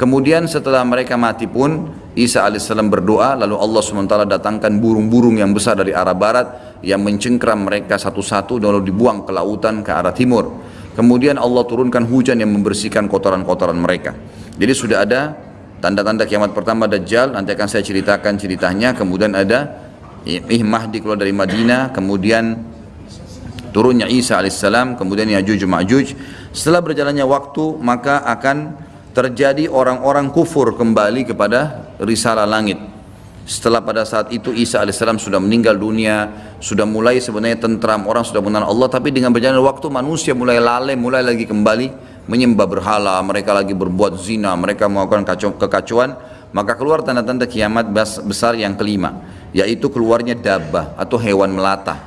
Kemudian setelah mereka mati pun Isa alaihissalam berdoa lalu Allah SWT datangkan burung-burung yang besar dari arah barat yang mencengkram mereka satu-satu lalu dibuang ke lautan ke arah timur. Kemudian Allah turunkan hujan yang membersihkan kotoran-kotoran mereka. Jadi sudah ada tanda-tanda kiamat pertama Dajjal nanti akan saya ceritakan ceritanya. Kemudian ada Ih Mahdi keluar dari Madinah, kemudian turunnya Isa alaihissalam, kemudian Yajuj Ma'juj. Setelah berjalannya waktu maka akan terjadi orang-orang kufur kembali kepada risalah langit. Setelah pada saat itu Isa alaihissalam sudah meninggal dunia, sudah mulai sebenarnya tentram, orang sudah mengenal Allah, tapi dengan berjalannya waktu manusia mulai lalai, mulai lagi kembali menyembah berhala, mereka lagi berbuat zina, mereka melakukan kacau, kekacauan, maka keluar tanda-tanda kiamat besar yang kelima, yaitu keluarnya dabah atau hewan melata.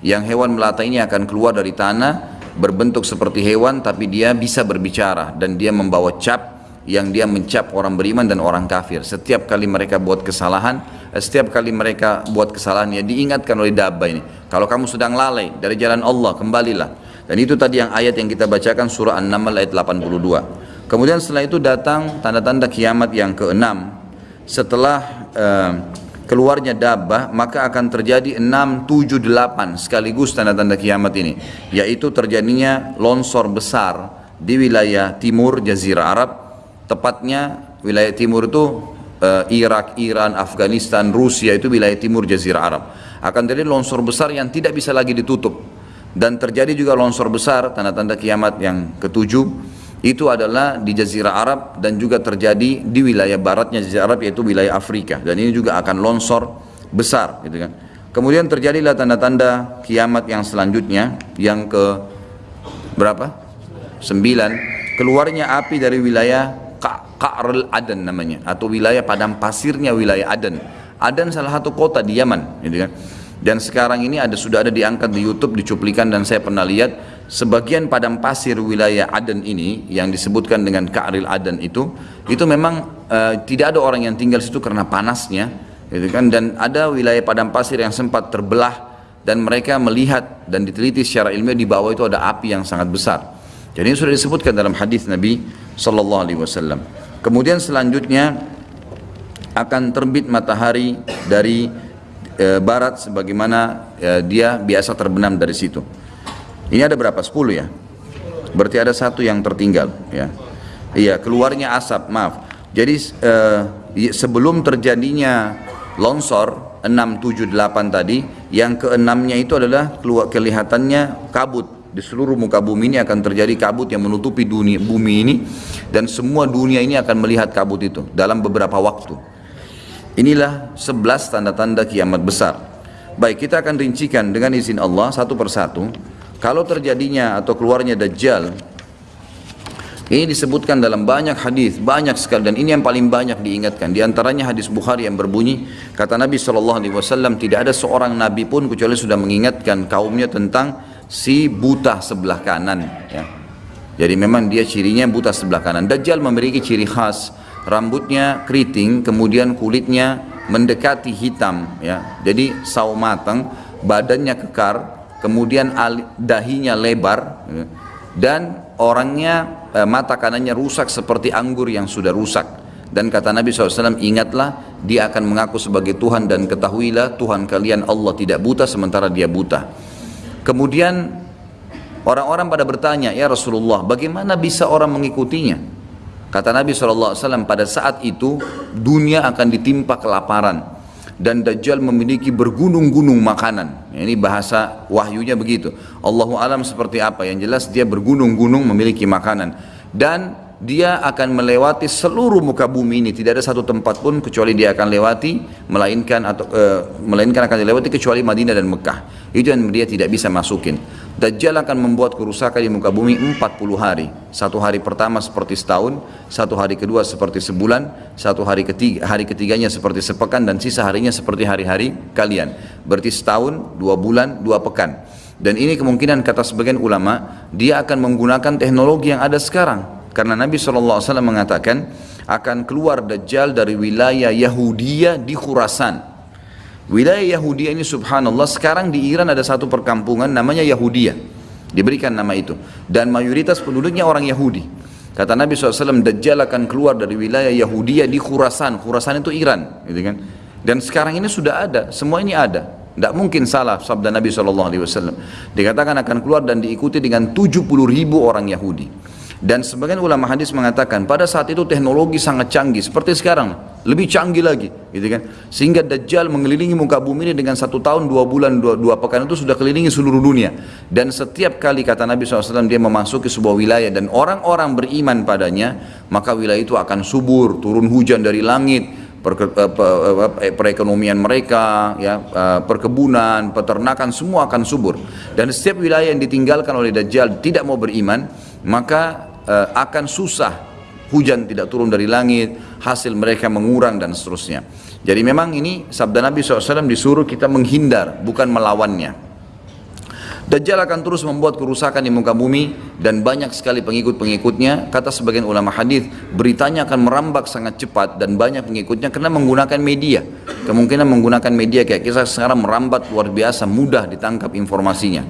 Yang hewan melata ini akan keluar dari tanah berbentuk seperti hewan tapi dia bisa berbicara dan dia membawa cap yang dia mencap orang beriman dan orang kafir. Setiap kali mereka buat kesalahan, eh, setiap kali mereka buat kesalahan ya diingatkan oleh dabba ini. Kalau kamu sedang lalai dari jalan Allah, kembalilah. Dan itu tadi yang ayat yang kita bacakan surah An-Naml ayat 82. Kemudian setelah itu datang tanda-tanda kiamat yang keenam. Setelah uh, keluarnya dabbah maka akan terjadi 6, 7, 8 sekaligus tanda-tanda kiamat ini yaitu terjadinya longsor besar di wilayah timur Jazirah Arab tepatnya wilayah timur itu eh, Irak, Iran, Afghanistan, Rusia itu wilayah timur Jazirah Arab. Akan terjadi longsor besar yang tidak bisa lagi ditutup. Dan terjadi juga longsor besar, tanda-tanda kiamat yang ketujuh, itu adalah di Jazirah Arab dan juga terjadi di wilayah baratnya Jazirah Arab yaitu wilayah Afrika. Dan ini juga akan longsor besar, gitu kan. Kemudian terjadilah tanda-tanda kiamat yang selanjutnya, yang ke berapa? Sembilan. Keluarnya api dari wilayah Ka'rul Aden namanya atau wilayah padang pasirnya wilayah Aden. Aden salah satu kota di Yaman, gitu kan. Dan sekarang ini ada sudah ada diangkat di YouTube, dicuplikan dan saya pernah lihat sebagian padang pasir wilayah Aden ini yang disebutkan dengan Ka'ril Aden itu, itu memang uh, tidak ada orang yang tinggal situ karena panasnya, gitu kan. Dan ada wilayah padang pasir yang sempat terbelah dan mereka melihat dan diteliti secara ilmiah di bawah itu ada api yang sangat besar. Jadi ini sudah disebutkan dalam hadis Nabi Sallallahu Alaihi Wasallam. Kemudian selanjutnya akan terbit matahari dari e, barat sebagaimana e, dia biasa terbenam dari situ. Ini ada berapa? 10 ya? Berarti ada satu yang tertinggal ya. Iya, keluarnya asap, maaf. Jadi e, sebelum terjadinya longsor 6, 7, 8 tadi, yang keenamnya itu adalah keluar kelihatannya kabut di seluruh muka bumi ini akan terjadi kabut yang menutupi dunia bumi ini dan semua dunia ini akan melihat kabut itu dalam beberapa waktu. Inilah sebelas tanda-tanda kiamat besar. Baik, kita akan rincikan dengan izin Allah satu persatu. Kalau terjadinya atau keluarnya Dajjal, ini disebutkan dalam banyak hadis, banyak sekali dan ini yang paling banyak diingatkan. Di antaranya hadis Bukhari yang berbunyi, kata Nabi SAW, tidak ada seorang nabi pun kecuali sudah mengingatkan kaumnya tentang si buta sebelah kanan. Ya. Jadi memang dia cirinya buta sebelah kanan. Dajjal memiliki ciri khas rambutnya keriting, kemudian kulitnya mendekati hitam, ya. Jadi sawo matang, badannya kekar, kemudian dahinya lebar, ya. dan orangnya eh, mata kanannya rusak seperti anggur yang sudah rusak. Dan kata Nabi SAW, ingatlah dia akan mengaku sebagai Tuhan dan ketahuilah Tuhan kalian Allah tidak buta sementara dia buta. Kemudian orang-orang pada bertanya, ya Rasulullah, bagaimana bisa orang mengikutinya? Kata Nabi SAW pada saat itu dunia akan ditimpa kelaparan dan Dajjal memiliki bergunung-gunung makanan. Ini bahasa wahyunya begitu. Allahu alam seperti apa? Yang jelas dia bergunung-gunung memiliki makanan dan dia akan melewati seluruh muka bumi ini. Tidak ada satu tempat pun kecuali dia akan lewati melainkan atau e, melainkan akan dilewati kecuali Madinah dan Mekah. Itu yang dia tidak bisa masukin. Dajjal akan membuat kerusakan di muka bumi 40 hari. Satu hari pertama seperti setahun satu hari kedua seperti sebulan satu hari ketiga hari ketiganya seperti sepekan dan sisa harinya seperti hari-hari kalian. Berarti setahun dua bulan dua pekan. Dan ini kemungkinan kata sebagian ulama dia akan menggunakan teknologi yang ada sekarang karena Nabi SAW mengatakan akan keluar Dajjal dari wilayah Yahudiyah di Khurasan. Wilayah Yahudiyah ini subhanallah sekarang di Iran ada satu perkampungan namanya Yahudiyah. Diberikan nama itu. Dan mayoritas penduduknya orang Yahudi. Kata Nabi SAW Dajjal akan keluar dari wilayah Yahudiyah di Khurasan. Khurasan itu Iran. Gitu kan? Dan sekarang ini sudah ada. Semua ini ada. Tidak mungkin salah sabda Nabi SAW. Dikatakan akan keluar dan diikuti dengan 70 ribu orang Yahudi. Dan sebagian ulama hadis mengatakan pada saat itu teknologi sangat canggih seperti sekarang, lebih canggih lagi, gitu kan? Sehingga Dajjal mengelilingi muka bumi ini dengan satu tahun dua bulan dua, dua pekan itu sudah kelilingi seluruh dunia. Dan setiap kali kata Nabi SAW dia memasuki sebuah wilayah dan orang-orang beriman padanya, maka wilayah itu akan subur, turun hujan dari langit, eh, perekonomian mereka, ya, eh, perkebunan, peternakan semua akan subur. Dan setiap wilayah yang ditinggalkan oleh Dajjal tidak mau beriman, maka uh, akan susah hujan tidak turun dari langit, hasil mereka mengurang dan seterusnya. Jadi memang ini sabda Nabi SAW disuruh kita menghindar, bukan melawannya. Dajjal akan terus membuat kerusakan di muka bumi dan banyak sekali pengikut-pengikutnya. Kata sebagian ulama hadis, beritanya akan merambak sangat cepat dan banyak pengikutnya karena menggunakan media. Kemungkinan menggunakan media kayak kisah sekarang merambat luar biasa, mudah ditangkap informasinya.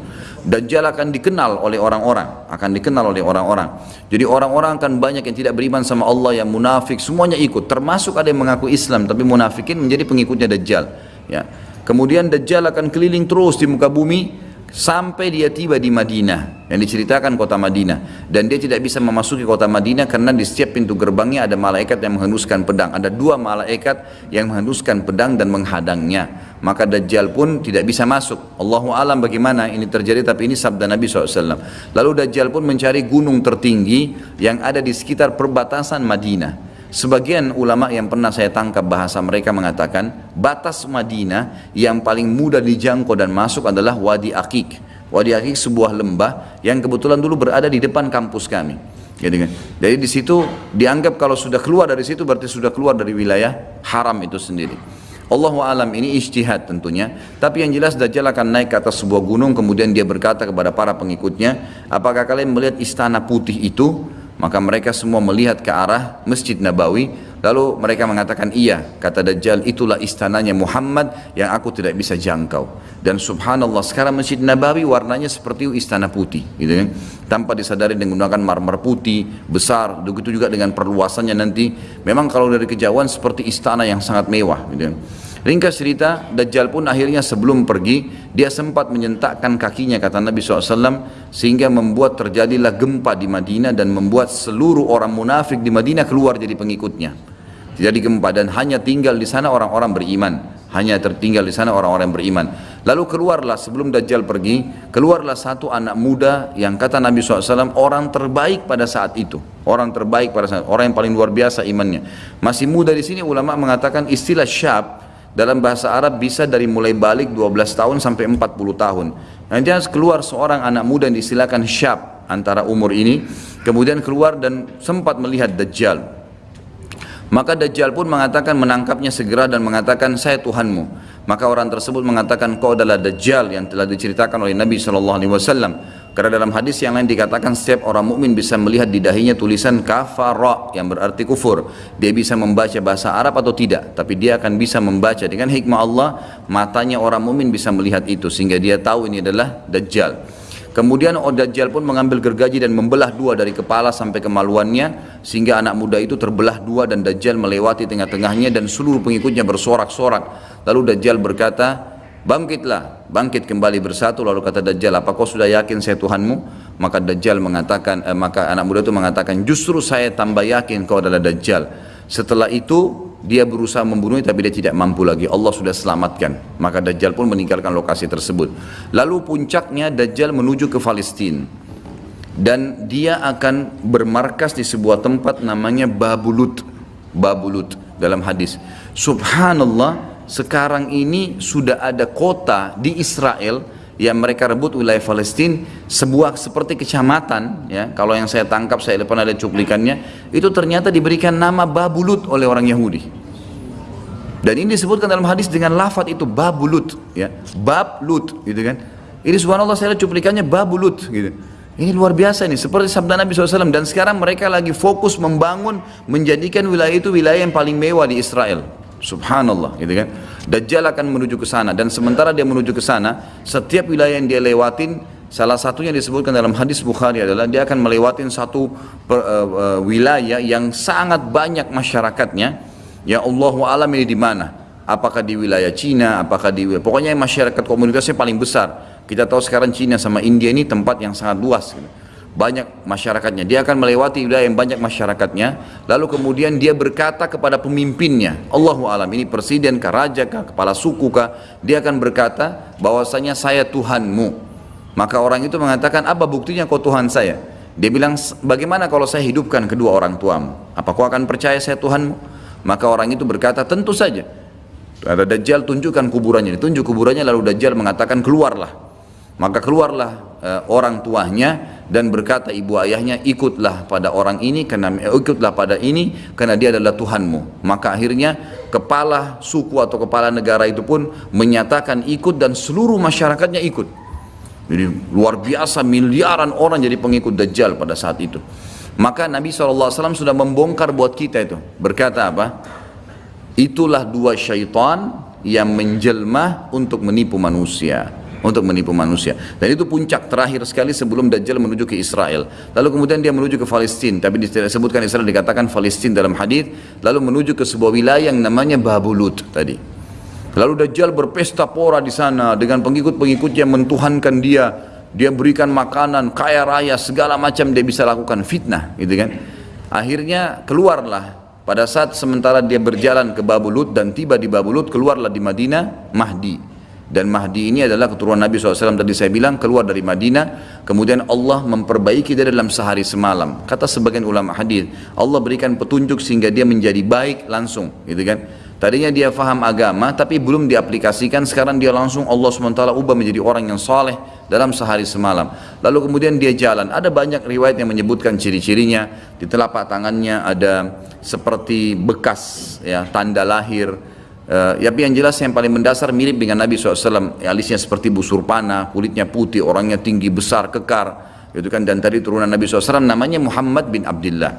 Dajjal akan dikenal oleh orang-orang, akan dikenal oleh orang-orang. Jadi orang-orang akan banyak yang tidak beriman sama Allah, yang munafik, semuanya ikut. Termasuk ada yang mengaku Islam tapi munafikin menjadi pengikutnya Dajjal. Ya. Kemudian Dajjal akan keliling terus di muka bumi sampai dia tiba di Madinah yang diceritakan kota Madinah. Dan dia tidak bisa memasuki kota Madinah karena di setiap pintu gerbangnya ada malaikat yang menghenduskan pedang. Ada dua malaikat yang menghenduskan pedang dan menghadangnya. Maka Dajjal pun tidak bisa masuk. Allahu alam bagaimana ini terjadi tapi ini sabda Nabi SAW lalu Dajjal pun mencari gunung tertinggi yang ada di sekitar perbatasan Madinah Sebagian ulama yang pernah saya tangkap bahasa mereka mengatakan batas Madinah yang paling mudah dijangkau dan masuk adalah Wadi Akik. Wadi Akik sebuah lembah yang kebetulan dulu berada di depan kampus kami. Gitu kan? Jadi di situ dianggap kalau sudah keluar dari situ berarti sudah keluar dari wilayah haram itu sendiri. Allahu alam ini ijtihad tentunya, tapi yang jelas Dajjal akan naik ke atas sebuah gunung kemudian dia berkata kepada para pengikutnya, apakah kalian melihat istana putih itu? Maka mereka semua melihat ke arah Masjid Nabawi Lalu mereka mengatakan iya Kata Dajjal itulah istananya Muhammad Yang aku tidak bisa jangkau Dan subhanallah sekarang Masjid Nabawi warnanya seperti istana putih gitu kan? Tanpa disadari dengan menggunakan marmer putih Besar Begitu juga dengan perluasannya nanti Memang kalau dari kejauhan seperti istana yang sangat mewah gitu kan? Ringkas cerita, Dajjal pun akhirnya sebelum pergi, dia sempat menyentakkan kakinya kata Nabi SAW, sehingga membuat terjadilah gempa di Madinah dan membuat seluruh orang munafik di Madinah keluar jadi pengikutnya. Jadi gempa dan hanya tinggal di sana orang-orang beriman. Hanya tertinggal di sana orang-orang beriman. Lalu keluarlah sebelum Dajjal pergi, keluarlah satu anak muda yang kata Nabi SAW orang terbaik pada saat itu. Orang terbaik pada saat orang yang paling luar biasa imannya. Masih muda di sini ulama mengatakan istilah syab dalam bahasa Arab bisa dari mulai balik 12 tahun sampai 40 tahun. Nanti harus keluar seorang anak muda yang disilakan syab antara umur ini, kemudian keluar dan sempat melihat Dajjal. Maka Dajjal pun mengatakan menangkapnya segera dan mengatakan saya Tuhanmu. Maka orang tersebut mengatakan kau adalah Dajjal yang telah diceritakan oleh Nabi SAW. Karena dalam hadis yang lain dikatakan setiap orang mukmin bisa melihat di dahinya tulisan kafara yang berarti kufur. Dia bisa membaca bahasa Arab atau tidak, tapi dia akan bisa membaca dengan hikmah Allah, matanya orang mukmin bisa melihat itu sehingga dia tahu ini adalah dajjal. Kemudian Dajjal pun mengambil gergaji dan membelah dua dari kepala sampai kemaluannya sehingga anak muda itu terbelah dua dan Dajjal melewati tengah-tengahnya dan seluruh pengikutnya bersorak-sorak. Lalu Dajjal berkata, Bangkitlah, bangkit kembali bersatu lalu kata Dajjal, apa kau sudah yakin saya Tuhanmu? Maka Dajjal mengatakan, eh, maka anak muda itu mengatakan, justru saya tambah yakin kau adalah Dajjal. Setelah itu dia berusaha membunuhnya tapi dia tidak mampu lagi. Allah sudah selamatkan. Maka Dajjal pun meninggalkan lokasi tersebut. Lalu puncaknya Dajjal menuju ke Palestina. Dan dia akan bermarkas di sebuah tempat namanya Babulut. Babulut dalam hadis. Subhanallah, sekarang ini sudah ada kota di Israel yang mereka rebut wilayah Palestina sebuah seperti kecamatan ya. Kalau yang saya tangkap saya pernah ada cuplikannya itu ternyata diberikan nama Babulut oleh orang Yahudi. Dan ini disebutkan dalam hadis dengan lafaz itu Babulut ya. Bablut gitu kan. Ini subhanallah saya lihat cuplikannya Babulut gitu. Ini luar biasa ini seperti sabda Nabi SAW dan sekarang mereka lagi fokus membangun menjadikan wilayah itu wilayah yang paling mewah di Israel Subhanallah gitu kan. Dajjal akan menuju ke sana dan sementara dia menuju ke sana, setiap wilayah yang dia lewatin salah satunya disebutkan dalam hadis Bukhari adalah dia akan melewatin satu per, uh, uh, wilayah yang sangat banyak masyarakatnya. Ya Allah alam ini di mana? Apakah di wilayah Cina, apakah di pokoknya masyarakat komunitasnya paling besar. Kita tahu sekarang Cina sama India ini tempat yang sangat luas gitu banyak masyarakatnya. Dia akan melewati wilayah yang banyak masyarakatnya. Lalu kemudian dia berkata kepada pemimpinnya, Allahu alam ini presiden kah, raja kah, kepala suku kah, dia akan berkata bahwasanya saya Tuhanmu. Maka orang itu mengatakan, apa buktinya kau Tuhan saya? Dia bilang, bagaimana kalau saya hidupkan kedua orang tuamu? Apa kau akan percaya saya Tuhanmu? Maka orang itu berkata, tentu saja. Ada Dajjal tunjukkan kuburannya, ditunjuk kuburannya lalu Dajjal mengatakan keluarlah. Maka keluarlah e, orang tuanya dan berkata ibu ayahnya ikutlah pada orang ini karena eh, ikutlah pada ini karena dia adalah Tuhanmu. Maka akhirnya kepala suku atau kepala negara itu pun menyatakan ikut dan seluruh masyarakatnya ikut. Jadi luar biasa miliaran orang jadi pengikut Dajjal pada saat itu. Maka Nabi SAW sudah membongkar buat kita itu. Berkata apa? Itulah dua syaitan yang menjelma untuk menipu manusia untuk menipu manusia. Dan itu puncak terakhir sekali sebelum Dajjal menuju ke Israel. Lalu kemudian dia menuju ke Palestina, tapi disebutkan Israel dikatakan Palestina dalam hadis, lalu menuju ke sebuah wilayah yang namanya Babulut tadi. Lalu Dajjal berpesta pora di sana dengan pengikut-pengikutnya mentuhankan dia. Dia berikan makanan, kaya raya, segala macam dia bisa lakukan fitnah, gitu kan. Akhirnya keluarlah pada saat sementara dia berjalan ke Babulut dan tiba di Babulut keluarlah di Madinah Mahdi dan Mahdi ini adalah keturunan Nabi SAW tadi saya bilang keluar dari Madinah kemudian Allah memperbaiki dia dalam sehari semalam. Kata sebagian ulama hadis Allah berikan petunjuk sehingga dia menjadi baik langsung gitu kan? Tadinya dia faham agama tapi belum diaplikasikan. Sekarang dia langsung Allah SWT ubah menjadi orang yang saleh dalam sehari semalam. Lalu kemudian dia jalan. Ada banyak riwayat yang menyebutkan ciri-cirinya. Di telapak tangannya ada seperti bekas ya tanda lahir Uh, ya, yang jelas yang paling mendasar mirip dengan Nabi SAW. Alisnya seperti busur panah, kulitnya putih, orangnya tinggi, besar, kekar. Itu kan dan tadi turunan Nabi SAW namanya Muhammad bin Abdullah.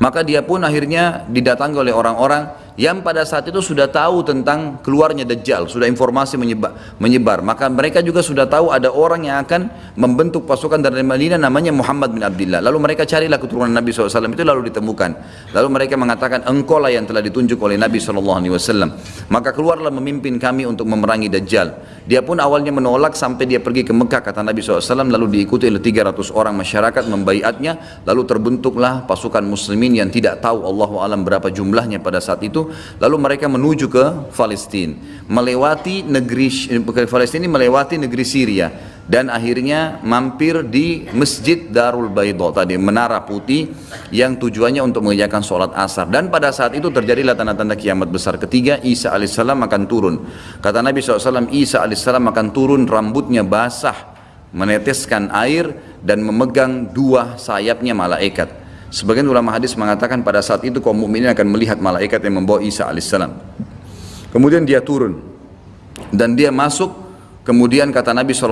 Maka dia pun akhirnya didatangi oleh orang-orang yang pada saat itu sudah tahu tentang keluarnya Dajjal, sudah informasi menyebar, menyebar. Maka mereka juga sudah tahu ada orang yang akan membentuk pasukan dari Madinah namanya Muhammad bin Abdullah. Lalu mereka carilah keturunan Nabi SAW itu lalu ditemukan. Lalu mereka mengatakan engkau lah yang telah ditunjuk oleh Nabi SAW. Maka keluarlah memimpin kami untuk memerangi Dajjal. Dia pun awalnya menolak sampai dia pergi ke Mekah kata Nabi SAW lalu diikuti oleh 300 orang masyarakat membaiatnya lalu terbentuklah pasukan muslimin yang tidak tahu Allah alam berapa jumlahnya pada saat itu lalu mereka menuju ke Palestina melewati negeri Palestina melewati negeri Syria dan akhirnya mampir di Masjid Darul Baidho tadi menara putih yang tujuannya untuk mengerjakan sholat asar. Dan pada saat itu terjadilah tanda-tanda kiamat besar ketiga Isa alaihissalam akan turun. Kata Nabi SAW Isa alaihissalam akan turun rambutnya basah meneteskan air dan memegang dua sayapnya malaikat Sebagian ulama hadis mengatakan pada saat itu kaum mukminin akan melihat malaikat yang membawa Isa alaihissalam. Kemudian dia turun dan dia masuk. Kemudian kata Nabi saw,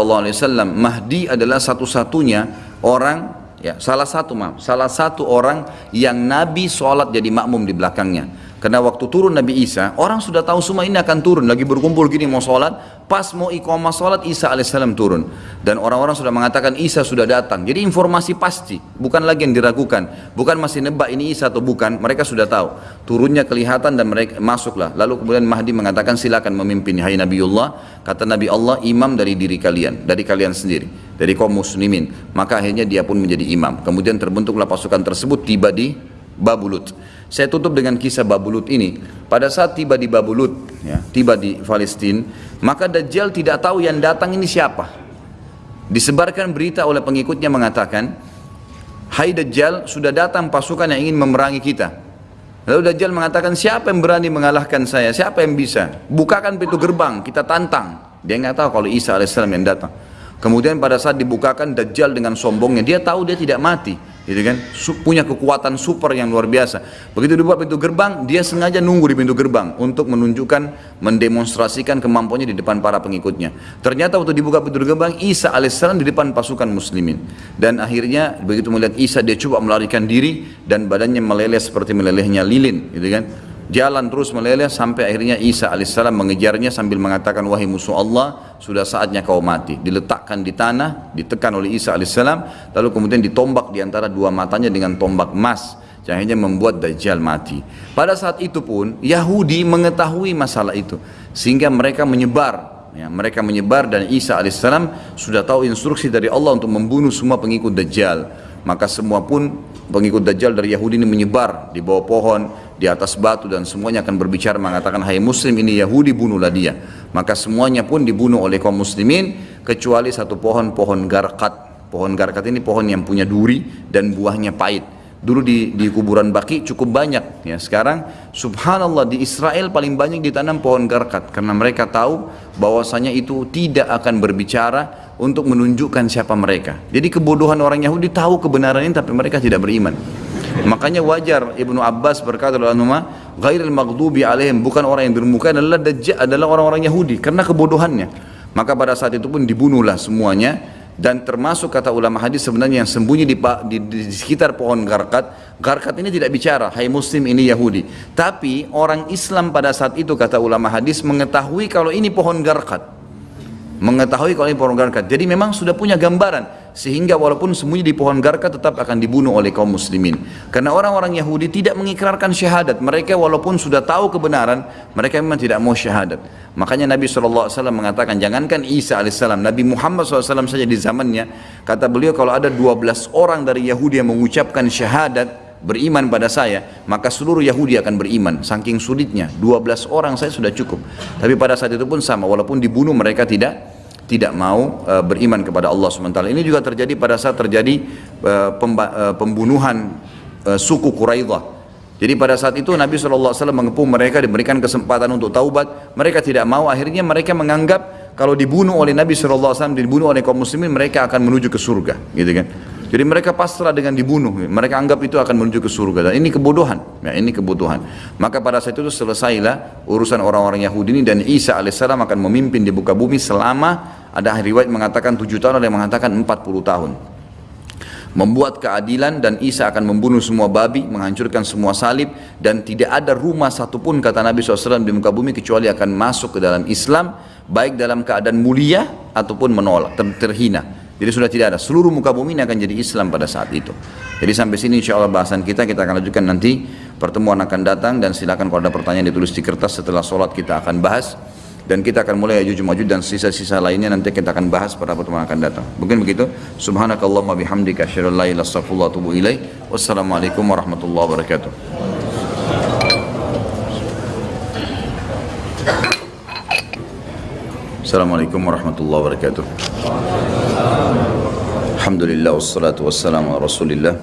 Mahdi adalah satu-satunya orang ya salah satu maaf salah satu orang yang Nabi sholat jadi makmum di belakangnya karena waktu turun Nabi Isa, orang sudah tahu semua ini akan turun. Lagi berkumpul gini mau sholat, pas mau iqamah sholat Isa alaihissalam turun. Dan orang-orang sudah mengatakan Isa sudah datang. Jadi informasi pasti, bukan lagi yang diragukan. Bukan masih nebak ini Isa atau bukan, mereka sudah tahu. Turunnya kelihatan dan mereka masuklah. Lalu kemudian Mahdi mengatakan silakan memimpin. Hai Nabiullah, kata Nabi Allah, imam dari diri kalian, dari kalian sendiri. Dari kaum muslimin. Maka akhirnya dia pun menjadi imam. Kemudian terbentuklah pasukan tersebut tiba di Babulut. Saya tutup dengan kisah Babulut ini. Pada saat tiba di Babulut, ya, tiba di Palestina, maka Dajjal tidak tahu yang datang ini siapa. Disebarkan berita oleh pengikutnya mengatakan, Hai Dajjal, sudah datang pasukan yang ingin memerangi kita. Lalu Dajjal mengatakan, siapa yang berani mengalahkan saya? Siapa yang bisa? Bukakan pintu gerbang, kita tantang. Dia nggak tahu kalau Isa alaihissalam yang datang. Kemudian pada saat dibukakan Dajjal dengan sombongnya, dia tahu dia tidak mati gitu kan? Punya kekuatan super yang luar biasa. Begitu dibuka pintu gerbang dia sengaja nunggu di pintu gerbang untuk menunjukkan mendemonstrasikan kemampuannya di depan para pengikutnya. Ternyata waktu dibuka pintu gerbang Isa alaihissalam di depan pasukan muslimin. Dan akhirnya begitu melihat Isa dia coba melarikan diri dan badannya meleleh seperti melelehnya lilin. Gitu kan jalan terus meleleh sampai akhirnya Isa alaihissalam mengejarnya sambil mengatakan wahai musuh Allah sudah saatnya kau mati. Diletakkan di tanah ditekan oleh Isa alaihissalam lalu kemudian ditombak di antara dua matanya dengan tombak emas yang akhirnya membuat Dajjal mati. Pada saat itu pun Yahudi mengetahui masalah itu sehingga mereka menyebar. Ya, mereka menyebar dan Isa alaihissalam sudah tahu instruksi dari Allah untuk membunuh semua pengikut Dajjal. Maka semua pun pengikut Dajjal dari Yahudi ini menyebar di bawah pohon di atas batu dan semuanya akan berbicara mengatakan hai muslim ini Yahudi bunuhlah dia. Maka semuanya pun dibunuh oleh kaum muslimin kecuali satu pohon pohon garkat. Pohon garkat ini pohon yang punya duri dan buahnya pahit. Dulu di, di kuburan baki cukup banyak ya. Sekarang subhanallah di Israel paling banyak ditanam pohon garkat. Karena mereka tahu bahwasanya itu tidak akan berbicara untuk menunjukkan siapa mereka. Jadi kebodohan orang Yahudi tahu kebenaran ini tapi mereka tidak beriman Makanya wajar Ibnu Abbas berkata dalam nama ghairil maghdubi alaihim bukan orang yang bermuka adalah dajjal adalah orang-orang Yahudi karena kebodohannya. Maka pada saat itu pun dibunuhlah semuanya dan termasuk kata ulama hadis sebenarnya yang sembunyi di, di, di, di sekitar pohon garkat. Garkat ini tidak bicara hai muslim ini Yahudi. Tapi orang Islam pada saat itu kata ulama hadis mengetahui kalau ini pohon garkat. Mengetahui kalau ini pohon garkat. Jadi memang sudah punya gambaran sehingga walaupun sembunyi di pohon garka tetap akan dibunuh oleh kaum muslimin. Karena orang-orang Yahudi tidak mengikrarkan syahadat. Mereka walaupun sudah tahu kebenaran, mereka memang tidak mau syahadat. Makanya Nabi SAW mengatakan, jangankan Isa AS, Nabi Muhammad SAW saja di zamannya, kata beliau kalau ada 12 orang dari Yahudi yang mengucapkan syahadat, beriman pada saya, maka seluruh Yahudi akan beriman. Saking sulitnya, 12 orang saya sudah cukup. Tapi pada saat itu pun sama, walaupun dibunuh mereka tidak tidak mau uh, beriman kepada Allah SWT. Ini juga terjadi pada saat terjadi uh, uh, pembunuhan uh, suku Quraidah. Jadi pada saat itu Nabi SAW mengepung mereka diberikan kesempatan untuk taubat. Mereka tidak mau, akhirnya mereka menganggap kalau dibunuh oleh Nabi SAW, dibunuh oleh kaum muslimin, mereka akan menuju ke surga. Gitu kan. Jadi mereka pasrah dengan dibunuh. Mereka anggap itu akan menuju ke surga. Dan ini kebodohan. Ya, ini kebutuhan. Maka pada saat itu selesailah urusan orang-orang Yahudi ini dan Isa alaihissalam akan memimpin di buka bumi selama ada riwayat mengatakan tujuh tahun, ada yang mengatakan empat puluh tahun. Membuat keadilan dan Isa akan membunuh semua babi, menghancurkan semua salib dan tidak ada rumah satupun kata Nabi SAW di muka bumi kecuali akan masuk ke dalam Islam baik dalam keadaan mulia ataupun menolak, ter terhina. Jadi sudah tidak ada. Seluruh muka bumi ini akan jadi Islam pada saat itu. Jadi sampai sini insya Allah bahasan kita, kita akan lanjutkan nanti. Pertemuan akan datang dan silakan kalau ada pertanyaan ditulis di kertas setelah sholat kita akan bahas. Dan kita akan mulai Yajuj Majud dan sisa-sisa lainnya nanti kita akan bahas pada pertemuan akan datang. Mungkin begitu. Subhanakallahumma bihamdika asyhadu an la ilaha Wassalamualaikum warahmatullahi wabarakatuh. Assalamualaikum warahmatullahi wabarakatuh. Alhamdulillah wassalatu wassalamu ala rasulillah.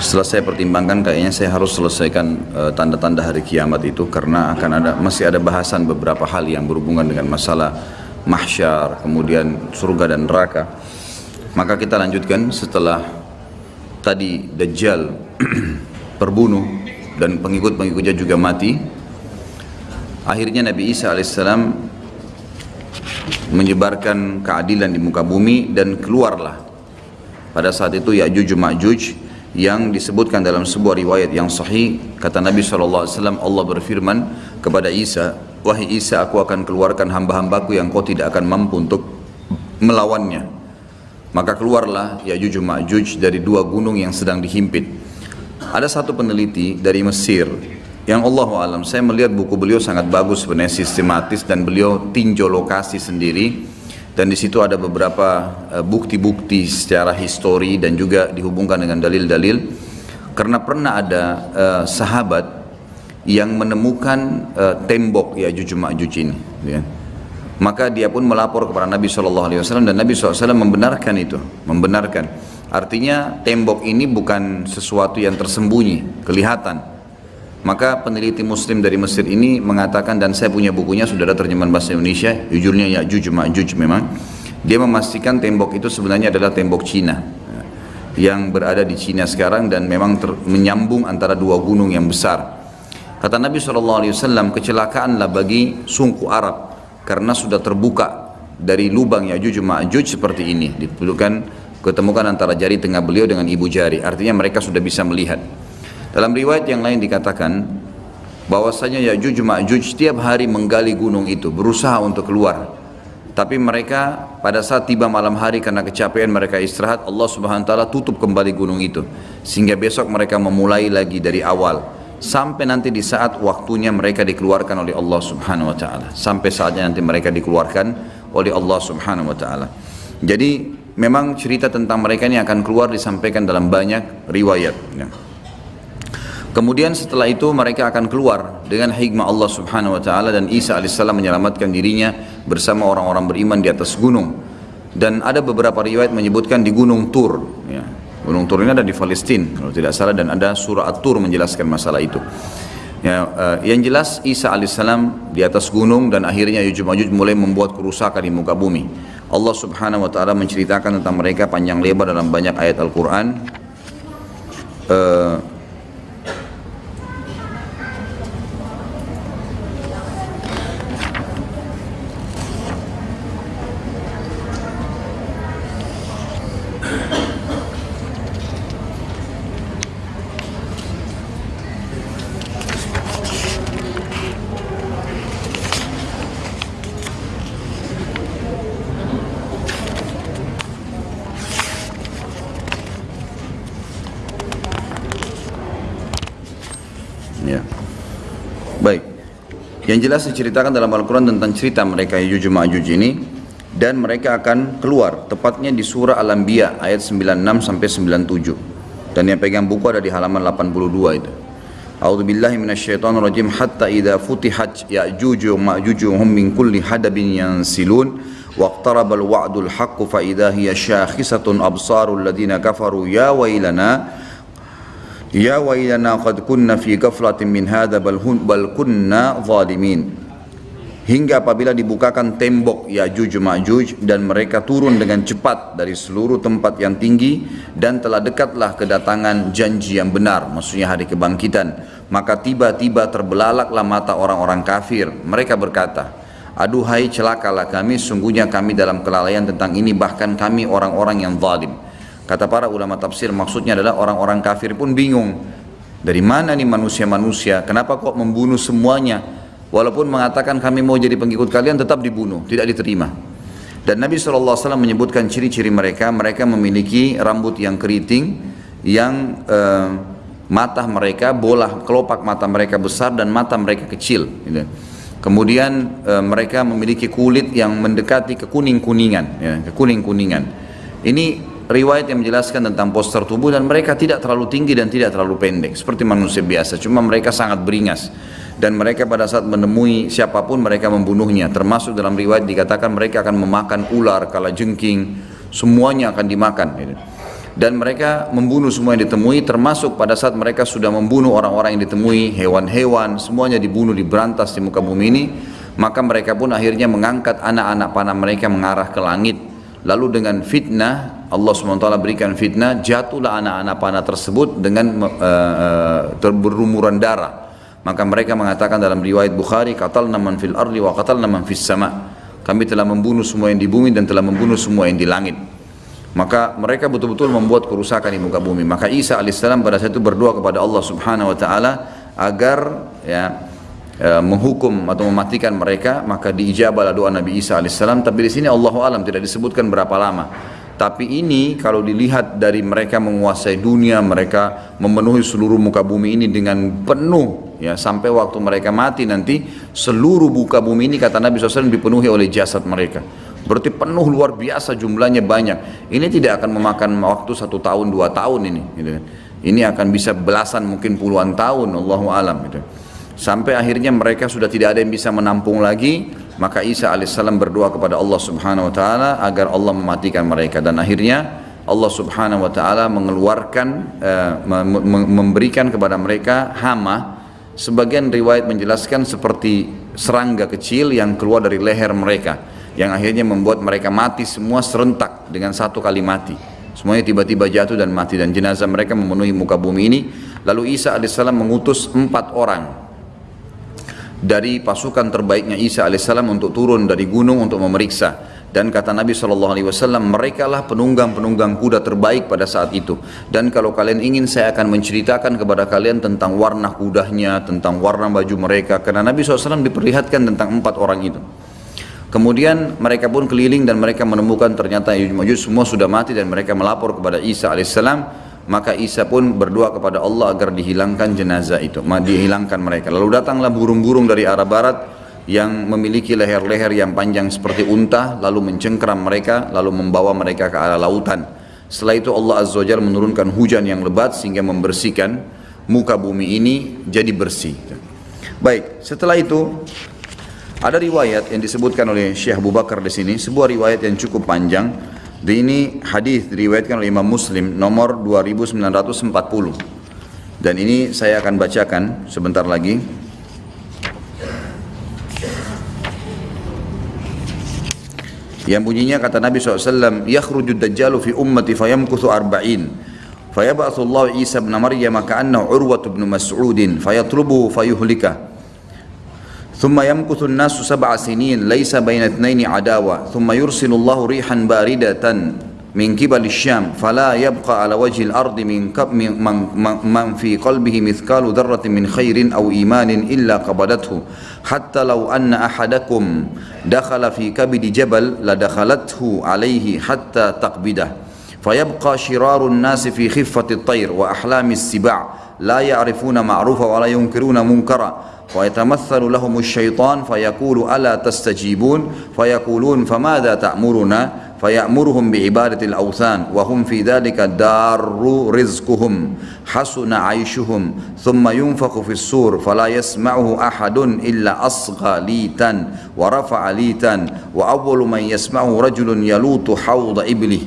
Setelah saya pertimbangkan kayaknya saya harus selesaikan eh, tanda-tanda uh, hari kiamat itu karena akan ada masih ada bahasan beberapa hal yang berhubungan dengan masalah mahsyar kemudian surga dan neraka. Maka kita lanjutkan setelah tadi Dajjal <clears throat> terbunuh dan pengikut-pengikutnya juga mati. Akhirnya Nabi Isa alaihissalam menyebarkan keadilan di muka bumi dan keluarlah. Pada saat itu Ya'juj Ma'juj yang disebutkan dalam sebuah riwayat yang sahih kata Nabi SAW Allah berfirman kepada Isa wahai Isa aku akan keluarkan hamba-hambaku yang kau tidak akan mampu untuk melawannya maka keluarlah Ya'juj Ma'juj dari dua gunung yang sedang dihimpit. Ada satu peneliti dari Mesir yang Allah alam saya melihat buku beliau sangat bagus sebenarnya sistematis dan beliau tinjau lokasi sendiri. Dan di situ ada beberapa eh, bukti-bukti secara histori dan juga dihubungkan dengan dalil-dalil. Karena pernah ada uh, sahabat yang menemukan uh, tembok ya Juj Ma'juj ini ya. maka dia pun melapor kepada Nabi SAW dan Nabi SAW membenarkan itu membenarkan. Artinya tembok ini bukan sesuatu yang tersembunyi kelihatan maka peneliti muslim dari Mesir ini mengatakan dan saya punya bukunya sudah ada terjemahan bahasa Indonesia, jujurnya Ya'juj Ma'juj memang. Dia memastikan tembok itu sebenarnya adalah tembok Cina yang berada di Cina sekarang dan memang ter, menyambung antara dua gunung yang besar. Kata Nabi SAW, kecelakaanlah bagi sungku Arab karena sudah terbuka dari lubang Ya'juj Ma'juj seperti ini. Diperlukan ketemukan antara jari tengah beliau dengan ibu jari. Artinya mereka sudah bisa melihat. Dalam riwayat yang lain dikatakan bahwasanya Ya'juj Ma'juj setiap hari menggali gunung itu berusaha untuk keluar. Tapi mereka pada saat tiba malam hari karena kecapean mereka istirahat Allah Subhanahu wa taala tutup kembali gunung itu sehingga besok mereka memulai lagi dari awal sampai nanti di saat waktunya mereka dikeluarkan oleh Allah Subhanahu wa taala sampai saatnya nanti mereka dikeluarkan oleh Allah Subhanahu wa taala. Jadi memang cerita tentang mereka ini akan keluar disampaikan dalam banyak riwayat ya. Kemudian setelah itu mereka akan keluar dengan hikmah Allah Subhanahu wa taala dan Isa alaihissalam menyelamatkan dirinya bersama orang-orang beriman di atas gunung. Dan ada beberapa riwayat menyebutkan di Gunung Tur, ya. Gunung Tur ini ada di Palestina kalau tidak salah dan ada surah At-Tur menjelaskan masalah itu. Ya, uh, yang jelas Isa alaihissalam di atas gunung dan akhirnya Yujud Majud mulai membuat kerusakan di muka bumi. Allah Subhanahu wa taala menceritakan tentang mereka panjang lebar dalam banyak ayat Al-Qur'an. Uh, Yang jelas diceritakan dalam Al-Quran tentang cerita mereka Yajuj Ma'juj ini dan mereka akan keluar tepatnya di surah Al-Anbiya ayat 96 sampai 97. Dan yang pegang buku ada di halaman 82 itu. A'udzu billahi minasyaitonir rajim hatta idza futihat ya'juju ma'juj hum min kulli hadabin yansilun waqtaraba al-wa'dul haqq fa idza hiya syakhisatun absarul ladina kafaru ya wailana Ya wailana qad kunna fi ghaflatin min hadha bal, bal kunna zalimin. Hingga apabila dibukakan tembok Yajuj Majuj dan mereka turun dengan cepat dari seluruh tempat yang tinggi dan telah dekatlah kedatangan janji yang benar, maksudnya hari kebangkitan. Maka tiba-tiba terbelalaklah mata orang-orang kafir. Mereka berkata, Aduhai celakalah kami, sungguhnya kami dalam kelalaian tentang ini bahkan kami orang-orang yang zalim kata para ulama tafsir maksudnya adalah orang-orang kafir pun bingung dari mana nih manusia-manusia kenapa kok membunuh semuanya Walaupun mengatakan kami mau jadi pengikut kalian tetap dibunuh, tidak diterima. Dan Nabi SAW menyebutkan ciri-ciri mereka, mereka memiliki rambut yang keriting, yang uh, mata mereka, bola kelopak mata mereka besar dan mata mereka kecil. Gitu. Kemudian uh, mereka memiliki kulit yang mendekati kekuning-kuningan, ya, kekuning-kuningan. Ini riwayat yang menjelaskan tentang poster tubuh dan mereka tidak terlalu tinggi dan tidak terlalu pendek seperti manusia biasa, cuma mereka sangat beringas dan mereka pada saat menemui siapa pun mereka membunuhnya. Termasuk dalam riwayat dikatakan mereka akan memakan ular kala jengking semuanya akan dimakan. Dan mereka membunuh semua yang ditemui termasuk pada saat mereka sudah membunuh orang-orang yang ditemui hewan-hewan semuanya dibunuh diberantas di muka bumi ini maka mereka pun akhirnya mengangkat anak-anak panah mereka mengarah ke langit lalu dengan fitnah Allah SWT berikan fitnah jatuhlah anak-anak panah tersebut dengan uh, uh, berumuran darah. Maka mereka mengatakan dalam riwayat Bukhari qatalna man fil ardi wa qatalna man fis sama. Kami telah membunuh semua yang di bumi dan telah membunuh semua yang di langit. Maka mereka betul-betul membuat kerusakan di muka bumi. Maka Isa alaihissalam pada saat itu berdoa kepada Allah subhanahu wa ta'ala agar ya menghukum atau mematikan mereka maka diijabahlah doa Nabi Isa alaihissalam tapi di sini Allah alam tidak disebutkan berapa lama tapi ini kalau dilihat dari mereka menguasai dunia, mereka memenuhi seluruh muka bumi ini dengan penuh ya sampai waktu mereka mati nanti seluruh muka bumi ini kata Nabi SAW dipenuhi oleh jasad mereka. Berarti penuh luar biasa jumlahnya banyak. Ini tidak akan memakan waktu satu tahun dua tahun ini. Gitu. Kan. Ini akan bisa belasan mungkin puluhan tahun, Allahu alam. Gitu. Sampai akhirnya mereka sudah tidak ada yang bisa menampung lagi maka Isa alaihissalam berdoa kepada Allah subhanahu wa ta'ala agar Allah mematikan mereka. Dan akhirnya Allah subhanahu wa ta'ala mengeluarkan uh, memberikan kepada mereka hama. Sebagian riwayat menjelaskan seperti serangga kecil yang keluar dari leher mereka yang akhirnya membuat mereka mati semua serentak dengan satu kali mati. Semuanya tiba-tiba jatuh dan mati. Dan jenazah mereka memenuhi muka bumi ini. Lalu Isa alaihissalam mengutus empat orang dari pasukan terbaiknya Isa alaihissalam untuk turun dari gunung untuk memeriksa. Dan kata Nabi SAW mereka lah penunggang-penunggang kuda terbaik pada saat itu. Dan kalau kalian ingin saya akan menceritakan kepada kalian tentang warna kudanya tentang warna baju mereka. Karena Nabi SAW diperlihatkan tentang empat orang itu. Kemudian mereka pun keliling dan mereka menemukan ternyata Yujud semua sudah mati dan mereka melapor kepada Isa alaihissalam maka Isa pun berdoa kepada Allah agar dihilangkan jenazah itu. Dihilangkan mereka. Lalu datanglah burung-burung dari arah barat yang memiliki leher-leher yang panjang seperti unta lalu mencengkeram mereka lalu membawa mereka ke arah lautan. Setelah itu Allah Azza wa menurunkan hujan yang lebat sehingga membersihkan muka bumi ini jadi bersih. Baik setelah itu ada riwayat yang disebutkan oleh Syekh Abu Bakar di sini. Sebuah riwayat yang cukup panjang di ini hadis diriwayatkan oleh Imam Muslim nomor 2940. Dan ini saya akan bacakan sebentar lagi. Yang bunyinya kata Nabi SAW, Yakhrujud dajjalu fi ummati fayamkuthu arba'in. Fayab'athu Isa bin Maryam ka'annahu urwatu bin Mas'udin fayatlubuhu fayuhlikah. ثم يمكث الناس سبع سنين ليس بين اثنين عداوة ثم يرسل الله ريحا باردة من قبل الشام فلا يبقى على وجه الأرض من, من, من في قلبه مثقال ذرة من خير أو إيمان إلا قبضته. حتى لو أن أحدكم دخل في كبد جبل لدخلته عليه حتى تقبده فيبقى شرار الناس في خفة الطير وأحلام السباع. لا يعرفون معروفا ولا ينكرون منكرا. ويتمثل لهم الشيطان فيقول ألا تستجيبون؟ فيقولون فماذا تأمرنا؟ فيأمرهم بعبادة الأوثان وهم في ذلك دار رزقهم حسن عيشهم ثم ينفخ في السور فلا يسمعه أحد إلا أصغى ليتا ورفع ليتا وأول من يسمعه رجل يلوط حوض إبله.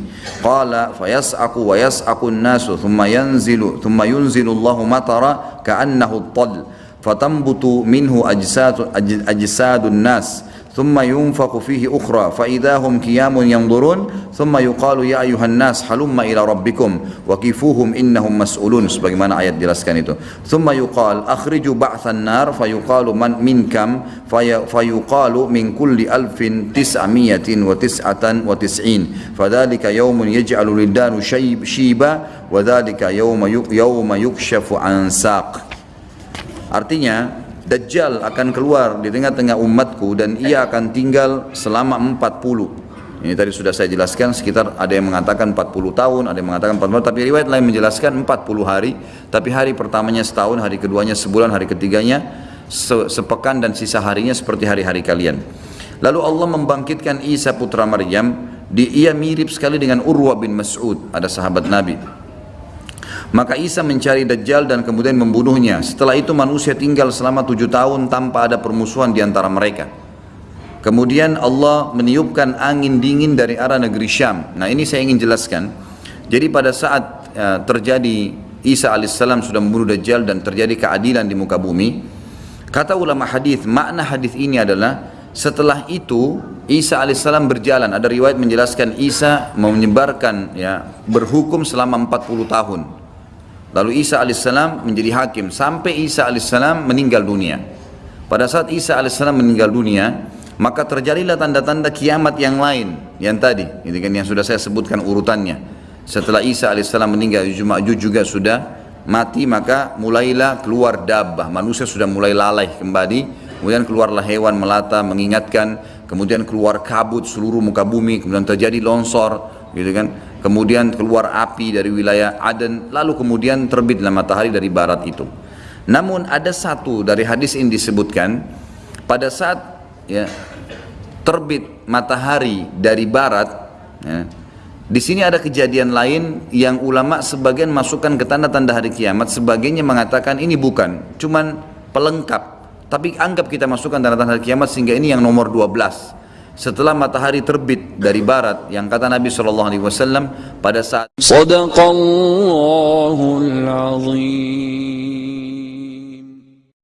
قال فيسعق ويسعق الناس ثم ينزل ثم ينزل الله مطرا كأنه الطل. فتنبت منه أجساد, أجساد الناس ثم ينفق فيه أخرى فإذا هم قيام ينظرون ثم يقال يا أيها الناس حلم إلى ربكم وكفوهم إنهم مسؤولون sebagaimana ayat jelaskan itu. ثم يقال أخرجوا بعث النار فيقال من, من كم؟ في فيقال من كل ألف تسعمية وتسعة وتسعين. فذلك يوم يجعل شيب شيبا وذلك يوم يوم يكشف عن ساق. Artinya Dajjal akan keluar di tengah-tengah umatku dan ia akan tinggal selama 40. Ini tadi sudah saya jelaskan sekitar ada yang mengatakan 40 tahun, ada yang mengatakan 40 tahun, tapi riwayat lain menjelaskan 40 hari, tapi hari pertamanya setahun, hari keduanya sebulan, hari ketiganya se sepekan dan sisa harinya seperti hari-hari kalian. Lalu Allah membangkitkan Isa putra Maryam, di, ia mirip sekali dengan Urwa bin Mas'ud, ada sahabat Nabi. Maka Isa mencari Dajjal dan kemudian membunuhnya. Setelah itu manusia tinggal selama tujuh tahun tanpa ada permusuhan di antara mereka. Kemudian Allah meniupkan angin dingin dari arah negeri Syam. Nah ini saya ingin jelaskan. Jadi pada saat uh, terjadi Isa alaihissalam sudah membunuh Dajjal dan terjadi keadilan di muka bumi, kata ulama hadis makna hadis ini adalah setelah itu Isa alaihissalam berjalan. Ada riwayat menjelaskan Isa menyebarkan ya berhukum selama 40 tahun. Lalu Isa alaihissalam menjadi hakim sampai Isa alaihissalam meninggal dunia. Pada saat Isa alaihissalam meninggal dunia, maka terjadilah tanda-tanda kiamat yang lain yang tadi, ini kan yang sudah saya sebutkan urutannya. Setelah Isa alaihissalam meninggal, Ma'juj juga sudah mati, maka mulailah keluar dabbah. Manusia sudah mulai lalai kembali, kemudian keluarlah hewan melata mengingatkan, kemudian keluar kabut seluruh muka bumi, kemudian terjadi longsor, gitu kan kemudian keluar api dari wilayah Aden, lalu kemudian terbitlah matahari dari barat itu. Namun ada satu dari hadis ini disebutkan pada saat ya, terbit matahari dari barat, ya, di sini ada kejadian lain yang ulama sebagian masukkan ke tanda-tanda hari kiamat, sebagiannya mengatakan ini bukan, cuman pelengkap. Tapi anggap kita masukkan tanda-tanda hari kiamat sehingga ini yang nomor 12 setelah matahari terbit dari barat yang kata Nabi Shallallahu Alaihi Wasallam pada saat Sadaqallahul Azim